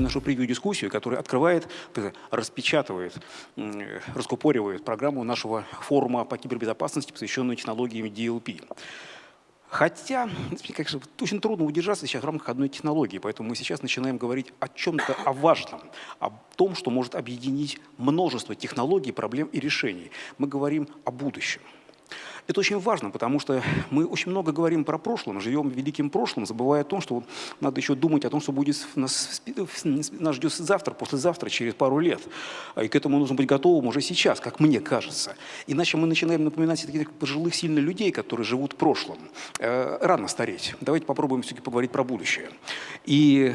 начинаем нашу превью-дискуссию, которая открывает, распечатывает, раскупоривает программу нашего форума по кибербезопасности, посвященную технологиям DLP. Хотя, конечно, очень трудно удержаться сейчас в рамках одной технологии, поэтому мы сейчас начинаем говорить о чем-то, о важном, о том, что может объединить множество технологий, проблем и решений. Мы говорим о будущем. Это очень важно, потому что мы очень много говорим про прошлое, живем великим прошлым, забывая о том, что надо еще думать о том, что будет нас, нас ждет завтра, послезавтра, через пару лет. И к этому нужно быть готовым уже сейчас, как мне кажется. Иначе мы начинаем напоминать таких пожилых, сильных людей, которые живут в прошлом. Э, рано стареть. Давайте попробуем все-таки поговорить про будущее. И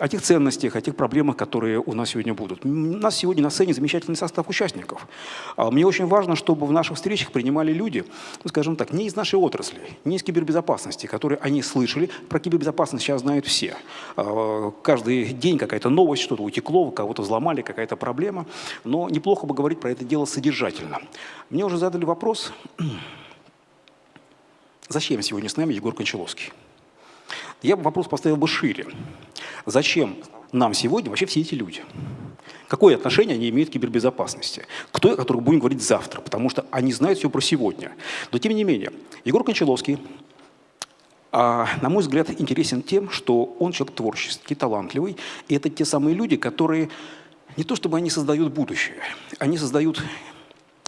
о тех ценностях, о тех проблемах, которые у нас сегодня будут. У нас сегодня на сцене замечательный состав участников. А мне очень важно, чтобы в наших встречах принимали люди, ну, скажем так, не из нашей отрасли, не из кибербезопасности, которые они слышали. Про кибербезопасность сейчас знают все. А, каждый день какая-то новость, что-то утекло, кого-то взломали, какая-то проблема. Но неплохо бы говорить про это дело содержательно. Мне уже задали вопрос, зачем сегодня с нами Егор Кончаловский? Я бы вопрос поставил бы шире. Зачем нам сегодня вообще все эти люди? Какое отношение они имеют к кибербезопасности? Кто, о которых будем говорить завтра, потому что они знают все про сегодня. Но тем не менее, Егор Кончаловский, а, на мой взгляд, интересен тем, что он человек творческий, талантливый, и это те самые люди, которые не то чтобы они создают будущее, они создают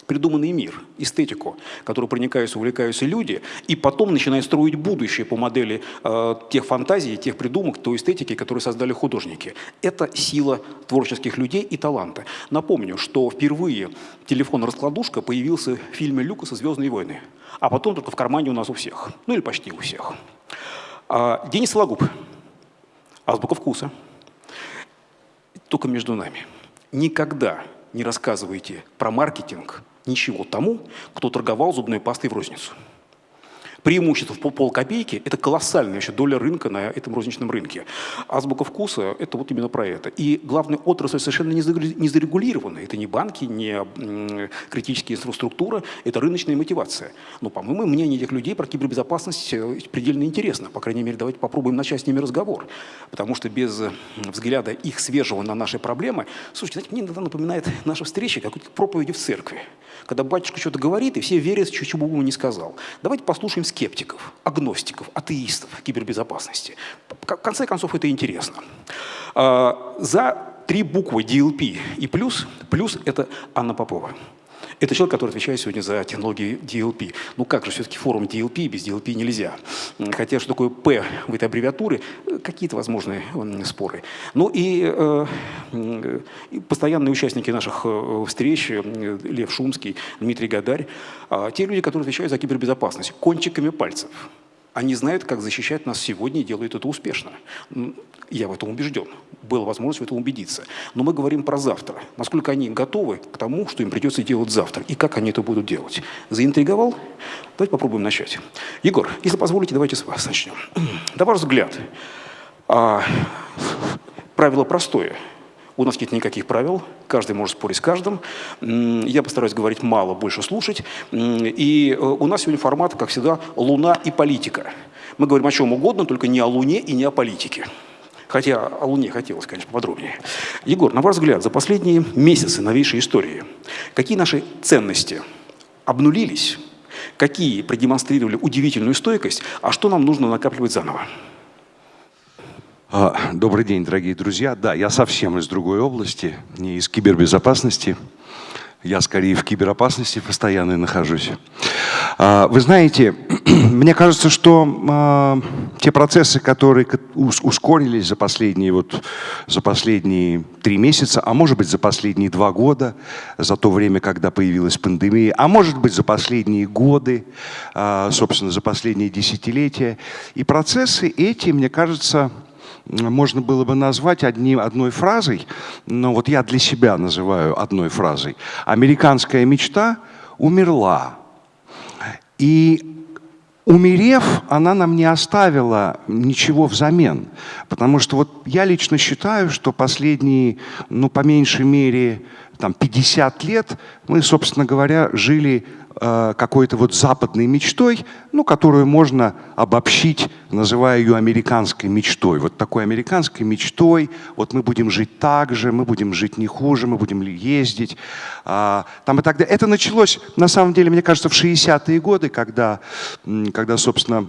придуманный мир, эстетику, которую проникаются, увлекаются люди, и потом начинают строить будущее по модели э, тех фантазий, тех придумок, той эстетики, которые создали художники. Это сила творческих людей и таланта. Напомню, что впервые телефон-раскладушка появился в фильме Люкаса «Звездные войны», а потом только в кармане у нас у всех, ну или почти у всех. А, Денис Лагуб, азбука вкуса, только между нами. Никогда не рассказывайте про маркетинг ничего тому, кто торговал зубной пастой в розницу. Преимущество в полкопейки – это колоссальная еще доля рынка на этом розничном рынке. Азбука вкуса – это вот именно про это. И главная отрасль совершенно не зарегулирована. Это не банки, не критические инфраструктура, это рыночная мотивация. Но, по-моему, мнение этих людей про кибербезопасность э, предельно интересно. По крайней мере, давайте попробуем начать с ними разговор. Потому что без взгляда их свежего на наши проблемы, слушайте, знаете, мне иногда напоминает наша встреча как проповеди в церкви. Когда батюшка что-то говорит, и все верят, чего бы ему не сказал. Давайте послушаем скептиков, агностиков, атеистов кибербезопасности. В конце концов, это интересно. А, за три буквы DLP и плюс, плюс это Анна Попова. Это человек, который отвечает сегодня за технологии DLP. Ну как же, все-таки форум DLP, без DLP нельзя. Хотя что такое P в этой аббревиатуре, какие-то возможные споры. Ну и, э, и постоянные участники наших э, встреч, э, Лев Шумский, Дмитрий Гадарь, э, те люди, которые отвечают за кибербезопасность, кончиками пальцев. Они знают, как защищать нас сегодня и делают это успешно. Я в этом убежден. Была возможность в этом убедиться. Но мы говорим про завтра. Насколько они готовы к тому, что им придется делать завтра, и как они это будут делать. Заинтриговал? Давайте попробуем начать. Егор, если позволите, давайте с вас начнем. На ваш взгляд, а, правило простое – у нас нет никаких правил, каждый может спорить с каждым. Я постараюсь говорить мало, больше слушать. И э, у нас сегодня формат, как всегда, «Луна и политика». Мы говорим о чем угодно, только не о Луне и не о политике. Хотя о Луне хотелось, конечно, подробнее. Егор, на ваш взгляд, за последние месяцы новейшей истории, какие наши ценности обнулились, какие продемонстрировали удивительную стойкость, а что нам нужно накапливать заново? А, добрый день, дорогие друзья. Да, я совсем из другой области, не из кибербезопасности. Я скорее в киберопасности постоянно нахожусь. А, вы знаете, мне кажется, что а, те процессы, которые ускорились за последние, вот, за последние три месяца, а может быть за последние два года, за то время, когда появилась пандемия, а может быть за последние годы, собственно, за последние десятилетия. И процессы эти, мне кажется, можно было бы назвать одним, одной фразой, но вот я для себя называю одной фразой. Американская мечта умерла. И умерев, она нам не оставила ничего взамен. Потому что вот я лично считаю, что последние, ну, по меньшей мере, там, 50 лет мы, собственно говоря, жили какой-то вот западной мечтой, ну, которую можно обобщить, называя ее американской мечтой. Вот такой американской мечтой, вот мы будем жить так же, мы будем жить не хуже, мы будем ездить. Э, там и так далее. Это началось, на самом деле, мне кажется, в 60-е годы, когда, когда собственно,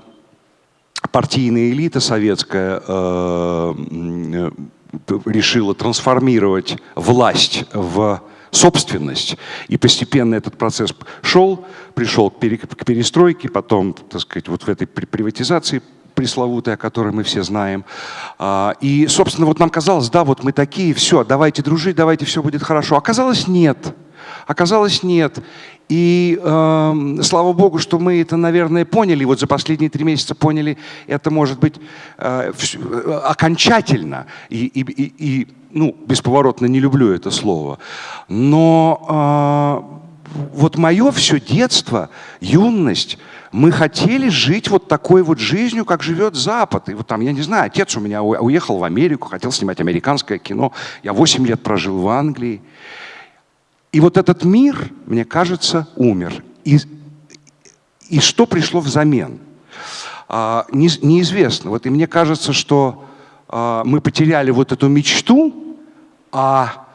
партийная элита советская э, решила трансформировать власть в собственность. И постепенно этот процесс шел, пришел к перестройке, потом, так сказать, вот в этой приватизации пресловутой, о которой мы все знаем. А, и, собственно, вот нам казалось, да, вот мы такие, все, давайте дружить, давайте все будет хорошо. Оказалось, нет. Оказалось, нет. И э, слава богу, что мы это, наверное, поняли. Вот за последние три месяца поняли это, может быть, э, э, окончательно. И, и, и, и, ну, бесповоротно не люблю это слово. Но э, вот мое все детство, юность, мы хотели жить вот такой вот жизнью, как живет Запад. И вот там, я не знаю, отец у меня уехал в Америку, хотел снимать американское кино. Я 8 лет прожил в Англии. И вот этот мир, мне кажется, умер. И, и что пришло взамен? А, не, неизвестно. Вот и мне кажется, что а, мы потеряли вот эту мечту, а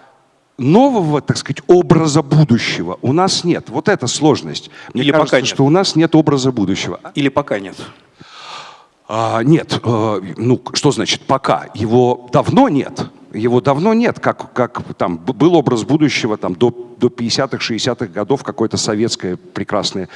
нового, так сказать, образа будущего у нас нет. Вот это сложность. Мне Или кажется, пока нет. что у нас нет образа будущего. Или пока нет? А, нет. А, ну, что значит пока? Его давно нет его давно нет, как, как там был образ будущего там, до, до 50-х, 60-х годов, какое-то советское прекрасное,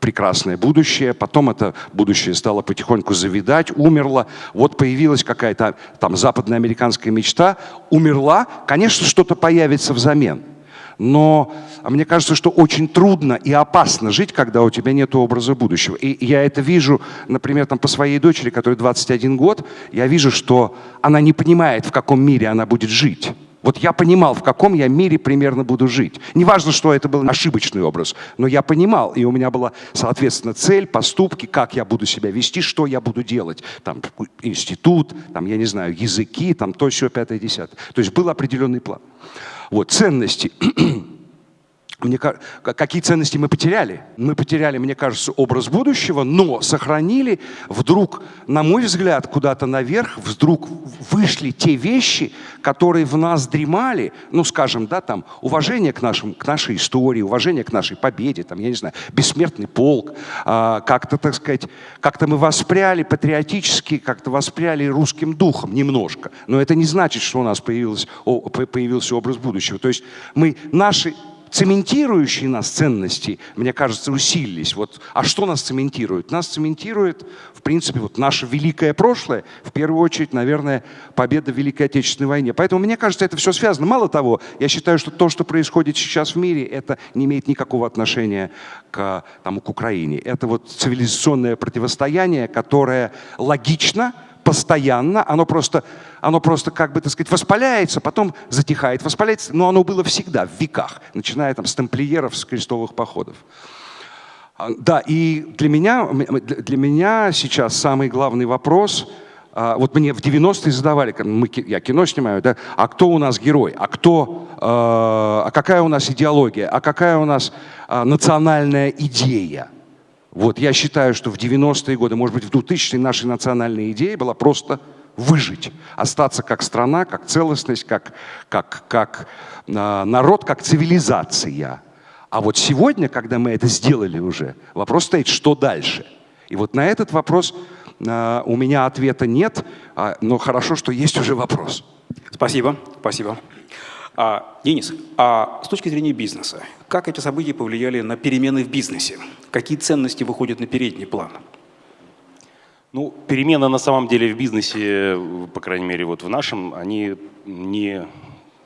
прекрасное будущее, потом это будущее стало потихоньку завидать, умерло, вот появилась какая-то там западноамериканская мечта, умерла, конечно, что-то появится взамен. Но а мне кажется, что очень трудно и опасно жить, когда у тебя нет образа будущего. И я это вижу, например, там, по своей дочери, которой 21 год, я вижу, что она не понимает, в каком мире она будет жить. Вот я понимал, в каком я мире примерно буду жить. Неважно, что это был ошибочный образ, но я понимал, и у меня была, соответственно, цель, поступки, как я буду себя вести, что я буду делать. Там институт, там, я не знаю, языки, там то, все, пятое, десятое. То есть был определенный план. Вот, ценности. Мне, какие ценности мы потеряли? Мы потеряли, мне кажется, образ будущего, но сохранили вдруг, на мой взгляд, куда-то наверх, вдруг вышли те вещи, которые в нас дремали, ну, скажем, да, там, уважение к, нашим, к нашей истории, уважение к нашей победе, там, я не знаю, бессмертный полк, а, как-то, так сказать, как-то мы воспряли патриотически, как-то воспряли русским духом немножко. Но это не значит, что у нас появился, появился образ будущего. То есть мы наши цементирующие нас ценности, мне кажется, усилились. Вот, а что нас цементирует? Нас цементирует, в принципе, вот наше великое прошлое, в первую очередь, наверное, победа в Великой Отечественной войне. Поэтому, мне кажется, это все связано. Мало того, я считаю, что то, что происходит сейчас в мире, это не имеет никакого отношения к, там, к Украине. Это вот цивилизационное противостояние, которое логично, постоянно, оно просто, оно просто как бы, так сказать, воспаляется, потом затихает, воспаляется, но оно было всегда, в веках, начиная там с тамплиеров, с крестовых походов. А, да, и для меня, для меня сейчас самый главный вопрос, а, вот мне в 90-е задавали, мы, я кино снимаю, да, а кто у нас герой, а кто, а какая у нас идеология, а какая у нас национальная идея. Вот я считаю, что в 90-е годы, может быть, в 2000-е нашей национальной идеей была просто выжить, остаться как страна, как целостность, как, как, как э, народ, как цивилизация. А вот сегодня, когда мы это сделали уже, вопрос стоит, что дальше? И вот на этот вопрос э, у меня ответа нет, э, но хорошо, что есть уже вопрос. Спасибо, спасибо. А, Денис, а с точки зрения бизнеса, как эти события повлияли на перемены в бизнесе? Какие ценности выходят на передний план? Ну, перемены на самом деле в бизнесе, по крайней мере, вот в нашем, они не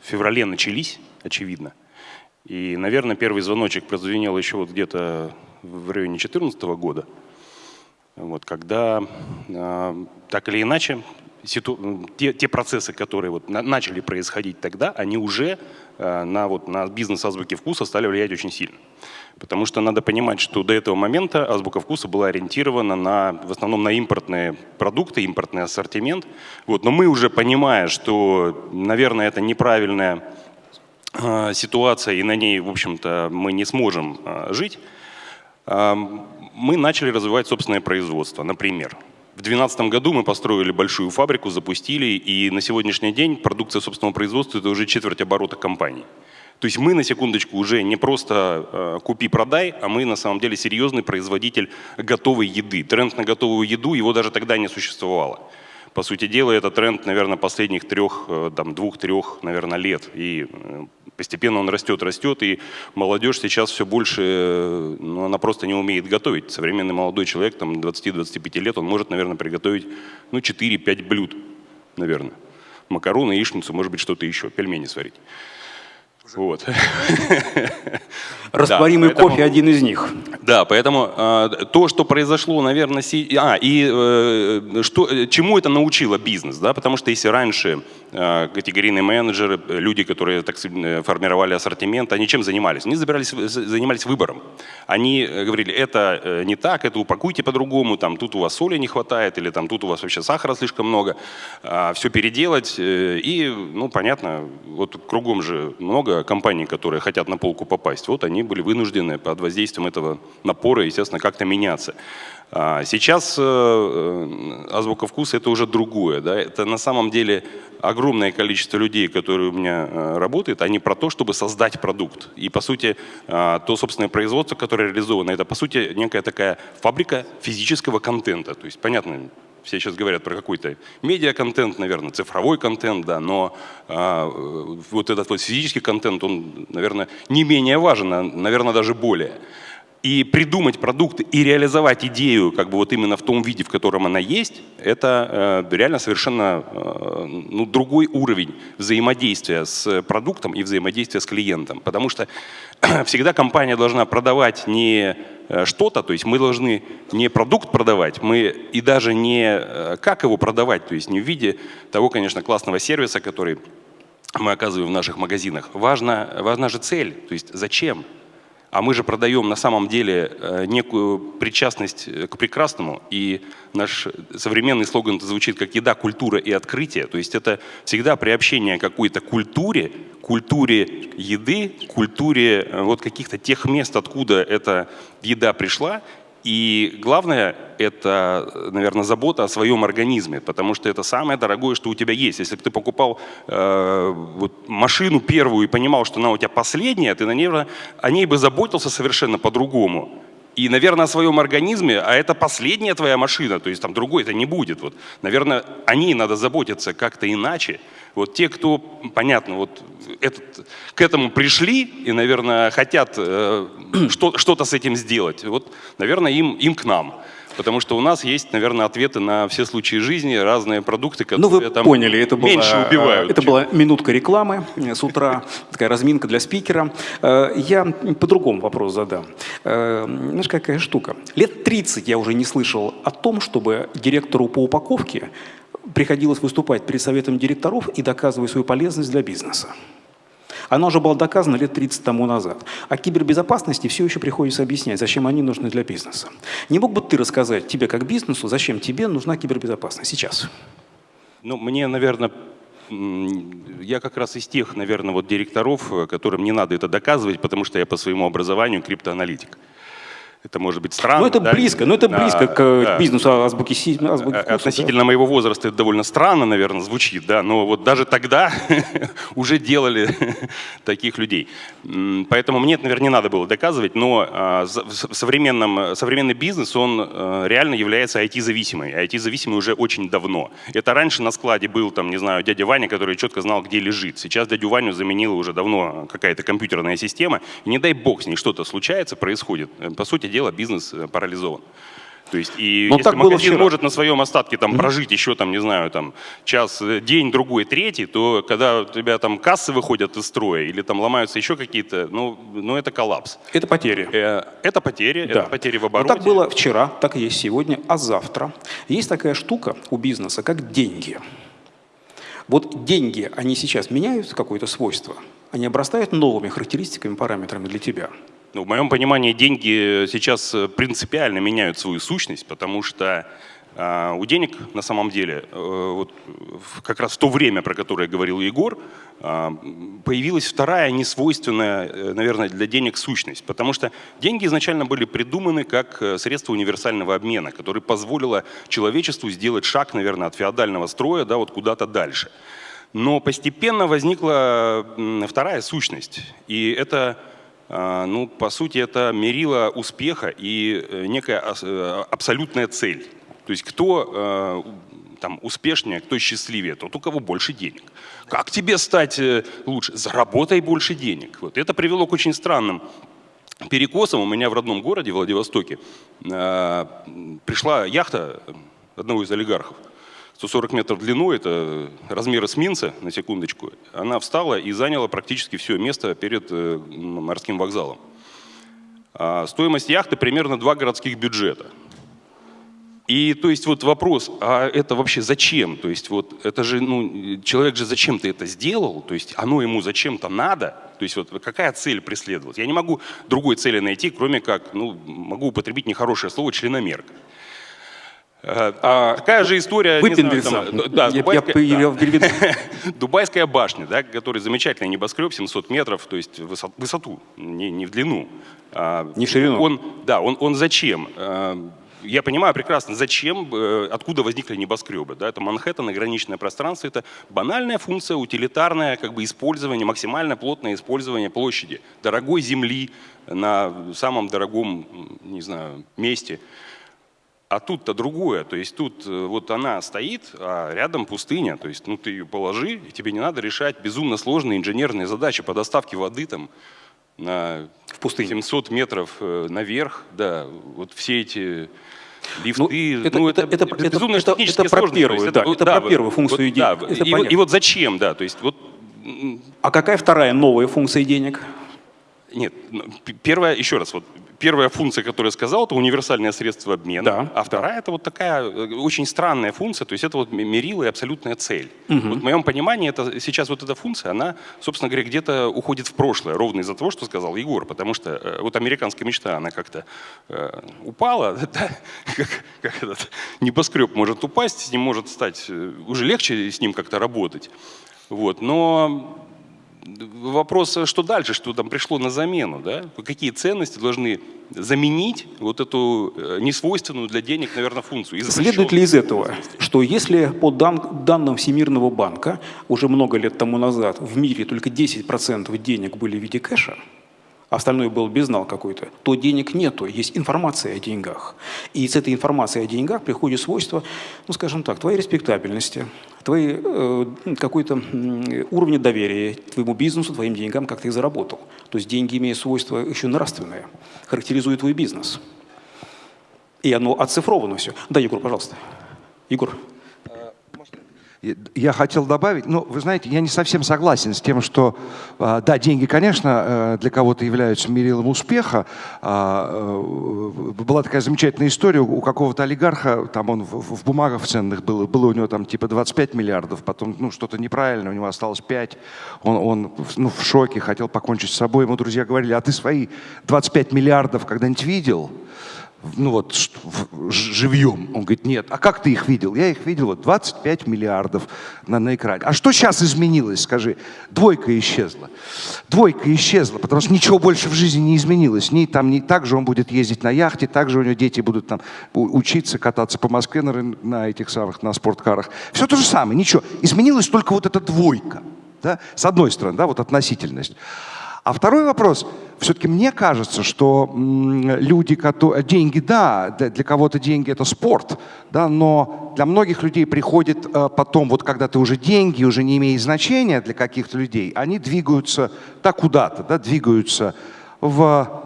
в феврале начались, очевидно. И, наверное, первый звоночек прозвенел еще вот где-то в районе 2014 года, вот, когда э, так или иначе ситу... те, те процессы, которые вот на, начали происходить тогда, они уже э, на, вот, на бизнес азбуки вкуса стали влиять очень сильно. Потому что надо понимать, что до этого момента азбука вкуса была ориентирована на, в основном на импортные продукты, импортный ассортимент. Вот, но мы уже понимая, что, наверное, это неправильная э, ситуация, и на ней, в общем-то, мы не сможем э, жить, э, мы начали развивать собственное производство. Например, в 2012 году мы построили большую фабрику, запустили, и на сегодняшний день продукция собственного производства – это уже четверть оборота компании. То есть мы, на секундочку, уже не просто э, купи-продай, а мы на самом деле серьезный производитель готовой еды. Тренд на готовую еду, его даже тогда не существовало. По сути дела, это тренд, наверное, последних трех, э, там, двух-трех, наверное, лет. И э, постепенно он растет, растет, и молодежь сейчас все больше, э, ну, она просто не умеет готовить. Современный молодой человек, там, 20-25 лет, он может, наверное, приготовить, ну, 4-5 блюд, наверное. Макароны, яичницу, может быть, что-то еще, пельмени сварить. Вот. Растворимый да, поэтому, кофе один из них. Да, поэтому э, то, что произошло, наверное, си... а и э, что, чему это научило бизнес, да, потому что если раньше категорийные менеджеры, люди, которые так формировали ассортимент, они чем занимались? Они забирались, занимались выбором. Они говорили, это э, не так, это упакуйте по-другому, там тут у вас соли не хватает или там тут у вас вообще сахара слишком много, э, все переделать э, и, ну, понятно, вот кругом же много компаний, которые хотят на полку попасть. Вот они были вынуждены под воздействием этого напора, естественно, как-то меняться. А сейчас э, э, азбука вкуса это уже другое. Да? Это на самом деле огромное количество людей, которые у меня э, работают, они про то, чтобы создать продукт. И по сути, то собственное производство, которое реализовано, это по сути некая такая фабрика физического контента. То есть, понятно, все сейчас говорят про какой-то медиа-контент, наверное, цифровой контент, да, но а, вот этот вот физический контент, он, наверное, не менее важен, а, наверное, даже более. И придумать продукт и реализовать идею как бы вот именно в том виде, в котором она есть, это э, реально совершенно э, ну, другой уровень взаимодействия с продуктом и взаимодействия с клиентом. Потому что всегда компания должна продавать не Э, что-то, то есть мы должны не продукт продавать, мы и даже не э, как его продавать, то есть не в виде того, конечно, классного сервиса, который мы оказываем в наших магазинах. Важна, важна же цель, то есть зачем? А мы же продаем на самом деле э, некую причастность к прекрасному. И наш современный слоган звучит как «еда, культура и открытие». То есть это всегда приобщение какой-то культуре, культуре еды, культуре э, вот каких-то тех мест, откуда эта еда пришла. И главное – это, наверное, забота о своем организме, потому что это самое дорогое, что у тебя есть. Если бы ты покупал э, вот, машину первую и понимал, что она у тебя последняя, ты, наверное, о ней бы заботился совершенно по-другому. И, наверное, о своем организме, а это последняя твоя машина, то есть там другой это не будет. Вот, наверное, о ней надо заботиться как-то иначе. Вот те, кто, понятно, вот этот, к этому пришли и, наверное, хотят э, что-то с этим сделать, вот, наверное, им, им к нам. Потому что у нас есть, наверное, ответы на все случаи жизни, разные продукты, которые ну, вы там поняли, это была, меньше убивают. Это чем... была минутка рекламы с утра, такая разминка для спикера. Э, я по-другому вопрос задам. Э, знаешь, какая штука? Лет 30 я уже не слышал о том, чтобы директору по упаковке приходилось выступать перед советом директоров и доказывать свою полезность для бизнеса. Оно уже было доказано лет 30 тому назад. А кибербезопасности все еще приходится объяснять, зачем они нужны для бизнеса. Не мог бы ты рассказать тебе как бизнесу, зачем тебе нужна кибербезопасность сейчас? Ну, мне, наверное, я как раз из тех, наверное, вот директоров, которым не надо это доказывать, потому что я по своему образованию криптоаналитик. Это может быть странно. Ну это да? близко, ну это близко а, к да. бизнесу азбуки, азбуки вкуса, Относительно да? моего возраста это довольно странно, наверное, звучит, да, но вот даже тогда уже делали таких людей. Поэтому мне это, наверное, не надо было доказывать, но а, в современном, современный бизнес, он а, реально является IT-зависимый. IT-зависимый уже очень давно. Это раньше на складе был, там, не знаю, дядя Ваня, который четко знал, где лежит. Сейчас дядю Ваню заменила уже давно какая-то компьютерная система. И не дай бог с ней что-то случается, происходит. По сути дела бизнес э, парализован. То есть, и Но ну, если так магазин было может на своем остатке там, прожить еще, там, не знаю, там, час, э, день, другой, третий, то когда у тебя там кассы выходят из строя или там ломаются еще какие-то, ну, ну это коллапс. Это потери. Э, это потери, да. это потери в обороте. Но так было вчера, так и есть сегодня, а завтра. Есть такая штука у бизнеса, как деньги. Вот деньги, они сейчас меняют какое-то свойство, они обрастают новыми характеристиками, параметрами для тебя. Ну, в моем понимании деньги сейчас принципиально меняют свою сущность, потому что А, у денег на самом деле, э, вот как раз в то время, про которое говорил Егор, а, появилась вторая несвойственная, э, наверное, для денег сущность. Потому что деньги изначально были придуманы как э, средство универсального обмена, которое позволило человечеству сделать шаг, наверное, от феодального строя да, вот куда-то дальше. Но постепенно возникла вторая сущность. И это ну, по сути, это мерило успеха и некая абсолютная цель. То есть кто э, там успешнее, кто счастливее, тот, у кого больше денег. Как тебе стать э, лучше? Заработай больше денег. Вот. Это привело к очень странным перекосам. У меня в родном городе, Владивостоке, э, пришла яхта одного из олигархов. 140 метров в длину, это размер эсминца, на секундочку. Она встала и заняла практически все место перед морским вокзалом. А стоимость яхты примерно два городских бюджета. И то есть вот вопрос, а это вообще зачем? То есть вот это же, ну, человек же зачем-то это сделал, то есть оно ему зачем-то надо, то есть вот какая цель преследовалась? Я не могу другой цели найти, кроме как, ну, могу употребить нехорошее слово, членомерка. А, такая же история... Выпендриться. да, я, Дубайская, я, да. Дубайская башня, да, который замечательный небоскреб, 700 метров, то есть высоту, не, не в длину. А, не в ширину. Он, да, он, он зачем? А, я понимаю прекрасно, зачем, э, откуда возникли небоскребы. Да? Это Манхэттен, ограниченное пространство, это банальная функция, утилитарное как бы, использование, максимально плотное использование площади, дорогой земли на самом дорогом, не знаю, месте. А тут-то другое, то есть тут э, вот она стоит, а рядом пустыня, то есть ну ты ее положи, и тебе не надо решать безумно сложные инженерные задачи по доставке воды там на в пустыне. 700 метров э, наверх, да, вот все эти лифты, ну, это, ну, это, это, это, безумно это, это, это про первую, да, это, да, про первую функцию вот, денег. Да, и, и вот зачем, да, то есть вот. А какая вторая новая функция денег? Нет, первая, еще раз, вот первая функция, которую я сказал, это универсальное средство обмена, да, а вторая это вот такая э, очень странная функция, то есть это вот мерила и абсолютная цель. Угу. Вот в моем понимании это, сейчас вот эта функция, она, собственно говоря, где-то уходит в прошлое, ровно из-за того, что сказал Егор, потому что э, вот американская мечта, она как-то э, упала, да? как, как этот небоскреб может упасть, с ним может стать, э, уже легче с ним как-то работать. Вот. Но вопрос, что дальше, что там пришло на замену, да? Какие ценности должны заменить вот эту э, несвойственную для денег, наверное, функцию? Следует ли из этого, что если по дан данным Всемирного банка уже много лет тому назад в мире только 10% денег были в виде кэша, остальное был безнал какой-то, то денег нету, есть информация о деньгах. И с этой информацией о деньгах приходит свойство, ну скажем так, твоей респектабельности, твоей э, какой-то уровня доверия твоему бизнесу, твоим деньгам, как ты их заработал. То есть деньги имеют свойство еще нравственное, характеризуют твой бизнес. И оно оцифровано все. Да, Егор, пожалуйста. Егор. Я хотел добавить, ну, вы знаете, я не совсем согласен с тем, что, а, да, деньги, конечно, э, для кого-то являются мерилом успеха. А, э, была такая замечательная история у какого-то олигарха, там он в бумагах ценных был, было у него там типа 25 миллиардов, потом, ну, что-то неправильно, у него осталось 5, он, он ну, в шоке, хотел покончить с собой, ему друзья говорили, а ты свои 25 миллиардов когда-нибудь видел? Ну вот, живьем. Он говорит, нет. А как ты их видел? Я их видел, вот 25 миллиардов на, на экране. А что сейчас изменилось, скажи? Двойка исчезла. Двойка исчезла, потому что ничего больше в жизни не изменилось. Ни, там, не, так же он будет ездить на яхте, так же у него дети будут там учиться, кататься по Москве на, на этих самых, на спорткарах. Все то же самое, ничего. Изменилась только вот эта двойка. Да? С одной стороны, да, вот относительность. А второй вопрос. Все-таки мне кажется, что люди, которые... Деньги, да, для кого-то деньги это спорт, да, но для многих людей приходит э, потом, вот когда ты уже деньги, уже не имеет значения для каких-то людей, они двигаются да, куда-то, да, двигаются в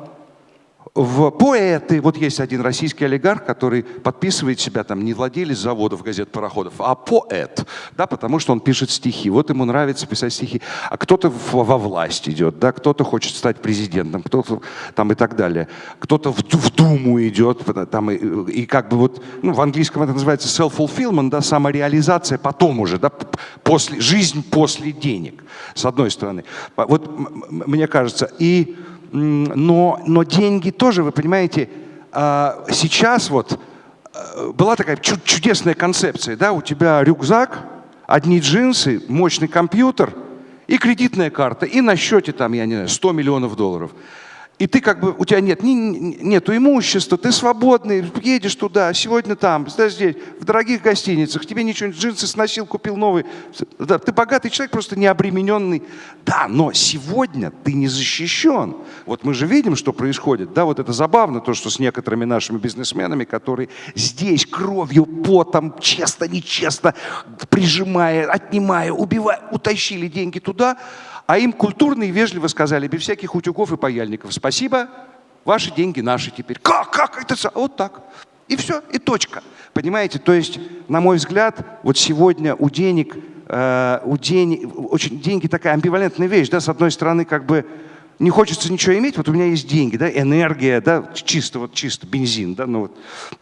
в поэты, вот есть один российский олигарх, который подписывает себя там не владелец заводов, газет, пароходов, а поэт, да, потому что он пишет стихи. Вот ему нравится писать стихи. А кто-то во власть идет, да, кто-то хочет стать президентом, кто-то там и так далее. Кто-то в, в Думу идет, там и, и как бы вот, ну, в английском это называется self-fulfillment, да, самореализация потом уже, да, после, жизнь после денег, с одной стороны. Вот мне кажется, и но, но деньги тоже, вы понимаете, а, сейчас вот э, была такая чудесная концепция, да, у тебя рюкзак, одни джинсы, мощный компьютер и кредитная карта, и на счете там, я не знаю, 100 миллионов долларов и ты как бы, у тебя нет ни, нету имущества, ты свободный, едешь туда, сегодня там, здесь, в дорогих гостиницах, тебе ничего, джинсы сносил, купил новый. Да, ты богатый человек, просто не обремененный. Да, но сегодня ты не защищен. Вот мы же видим, что происходит. Да, вот это забавно, то, что с некоторыми нашими бизнесменами, которые здесь кровью, потом, честно, нечестно, прижимая, отнимая, убивая, утащили деньги туда, а им культурно и вежливо сказали, без всяких утюгов и паяльников, спасибо, ваши деньги наши теперь. Как, как это? Вот так. И все, и точка. Понимаете, то есть, на мой взгляд, вот сегодня у денег, э, у денег, очень деньги такая амбивалентная вещь, да, с одной стороны, как бы, не хочется ничего иметь, вот у меня есть деньги, да, энергия, да, чисто, вот чисто бензин, да, ну вот,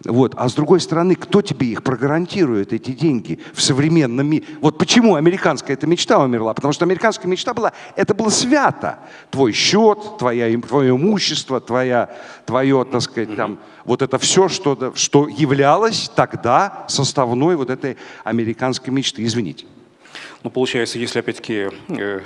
вот. А с другой стороны, кто тебе их прогарантирует, эти деньги в современном мире? Вот почему американская эта мечта умерла? Потому что американская мечта была, это было свято. Твой счет, твоя, твое имущество, твоя, твое, так сказать, там, вот это все, что, что являлось тогда составной вот этой американской мечты. Извините. Ну, получается, если опять-таки э,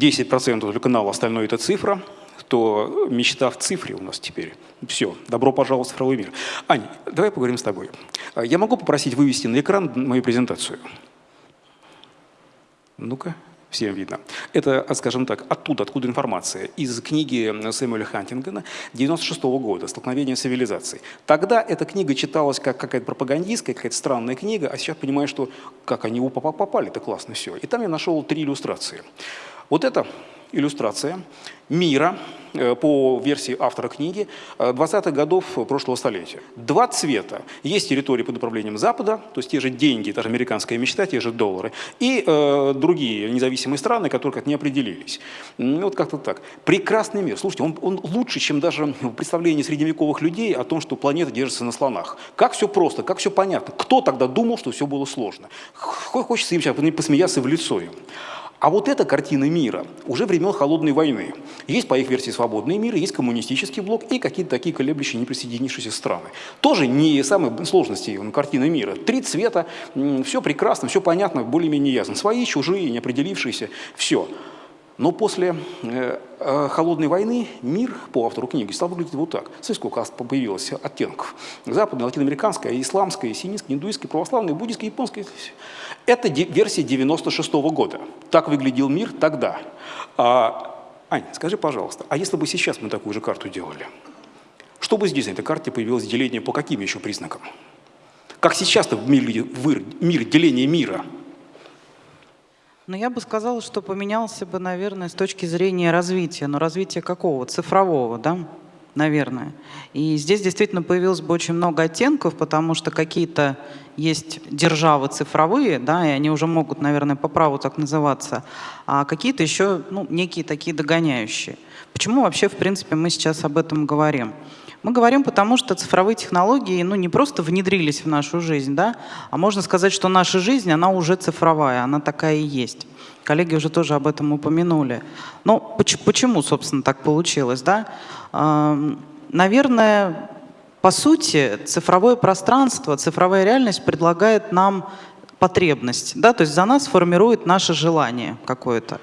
10% только канала, остальное это цифра, то мечта в цифре у нас теперь. Все, добро пожаловать в цифровой мир. Ань, давай поговорим с тобой. А, я могу попросить вывести на экран мою презентацию? Ну-ка, всем видно. Это, скажем так, оттуда, откуда информация. Из книги Сэмюэля Хантингена 96 -го года «Столкновение цивилизаций». Тогда эта книга читалась как какая-то пропагандистская, какая-то странная книга, а сейчас понимаю, что как они попали, это классно все. И там я нашел три иллюстрации. Вот это иллюстрация мира э, по версии автора книги 20-х э, годов прошлого столетия. Два цвета. Есть территории под управлением Запада, то есть те же деньги, та же американская мечта, те же доллары, и э, другие независимые страны, которые как не определились. Вот как-то так. Прекрасный мир. Слушайте, он, он лучше, чем даже представление средневековых людей о том, что планета держится на слонах. Как все просто, как все понятно. Кто тогда думал, что все было сложно? Хочется им сейчас посмеяться в лицо им. А вот эта картина мира уже времен Холодной войны. Есть, по их версии, свободный мир, есть коммунистический блок и какие-то такие колеблющие неприсоединившиеся страны. Тоже не самые сложности ну, картины мира. Три цвета, все прекрасно, все понятно, более-менее ясно. Свои, чужие, неопределившиеся, все. Но после э, э, холодной войны мир, по автору книги, стал выглядеть вот так. Смотрите, сколько появилось оттенков. Западная, латиноамериканская, исламская, синистская, индуистская, православная, буддийская, японская. Это версия 96 -го года. Так выглядел мир тогда. А, Ань, скажи, пожалуйста, а если бы сейчас мы такую же карту делали? Что бы здесь на этой карте появилось деление по каким еще признакам? Как сейчас-то в мир, деление мира – ну, я бы сказала, что поменялся бы, наверное, с точки зрения развития. Но развития какого? Цифрового, да? Наверное. И здесь действительно появилось бы очень много оттенков, потому что какие-то есть державы цифровые, да, и они уже могут, наверное, по праву так называться, а какие-то еще, ну, некие такие догоняющие. Почему вообще, в принципе, мы сейчас об этом говорим? Мы говорим потому, что цифровые технологии ну, не просто внедрились в нашу жизнь, да, а можно сказать, что наша жизнь, она уже цифровая, она такая и есть. Коллеги уже тоже об этом упомянули. Но почему, собственно, так получилось? Да? Наверное, по сути, цифровое пространство, цифровая реальность предлагает нам потребность, да, то есть за нас формирует наше желание какое-то.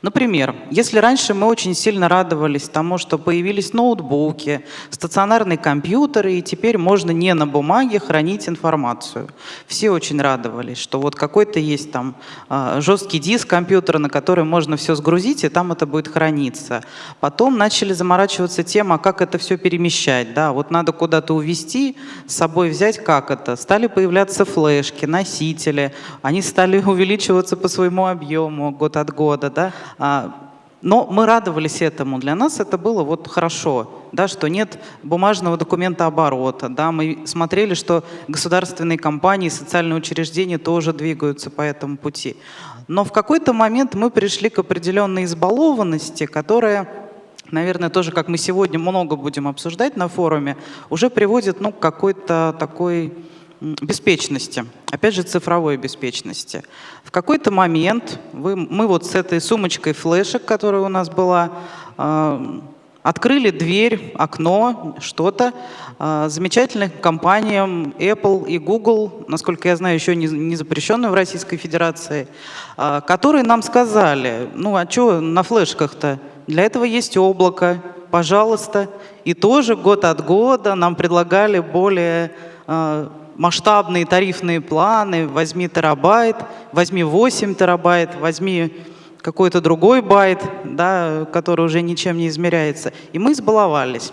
Например, если раньше мы очень сильно радовались тому, что появились ноутбуки, стационарные компьютеры, и теперь можно не на бумаге хранить информацию. Все очень радовались, что вот какой-то есть там а, жесткий диск компьютера, на который можно все сгрузить, и там это будет храниться. Потом начали заморачиваться тем, а как это все перемещать. Да? Вот надо куда-то увезти, с собой взять, как это. Стали появляться флешки, носители, они стали увеличиваться по своему объему год от года. Да? А, но мы радовались этому. Для нас это было вот хорошо, да, что нет бумажного документа оборота. Да, мы смотрели, что государственные компании, социальные учреждения тоже двигаются по этому пути. Но в какой-то момент мы пришли к определенной избалованности, которая, наверное, тоже, как мы сегодня много будем обсуждать на форуме, уже приводит ну, к какой-то такой беспечности, опять же цифровой беспечности. В какой-то момент вы, мы вот с этой сумочкой флешек, которая у нас была, э, открыли дверь, окно, что-то э, замечательным компаниям Apple и Google, насколько я знаю, еще не, запрещенную в Российской Федерации, э, которые нам сказали, ну а что на флешках-то? Для этого есть облако, пожалуйста. И тоже год от года нам предлагали более масштабные тарифные планы, возьми терабайт, возьми 8 терабайт, возьми какой-то другой байт, да, который уже ничем не измеряется. И мы избаловались.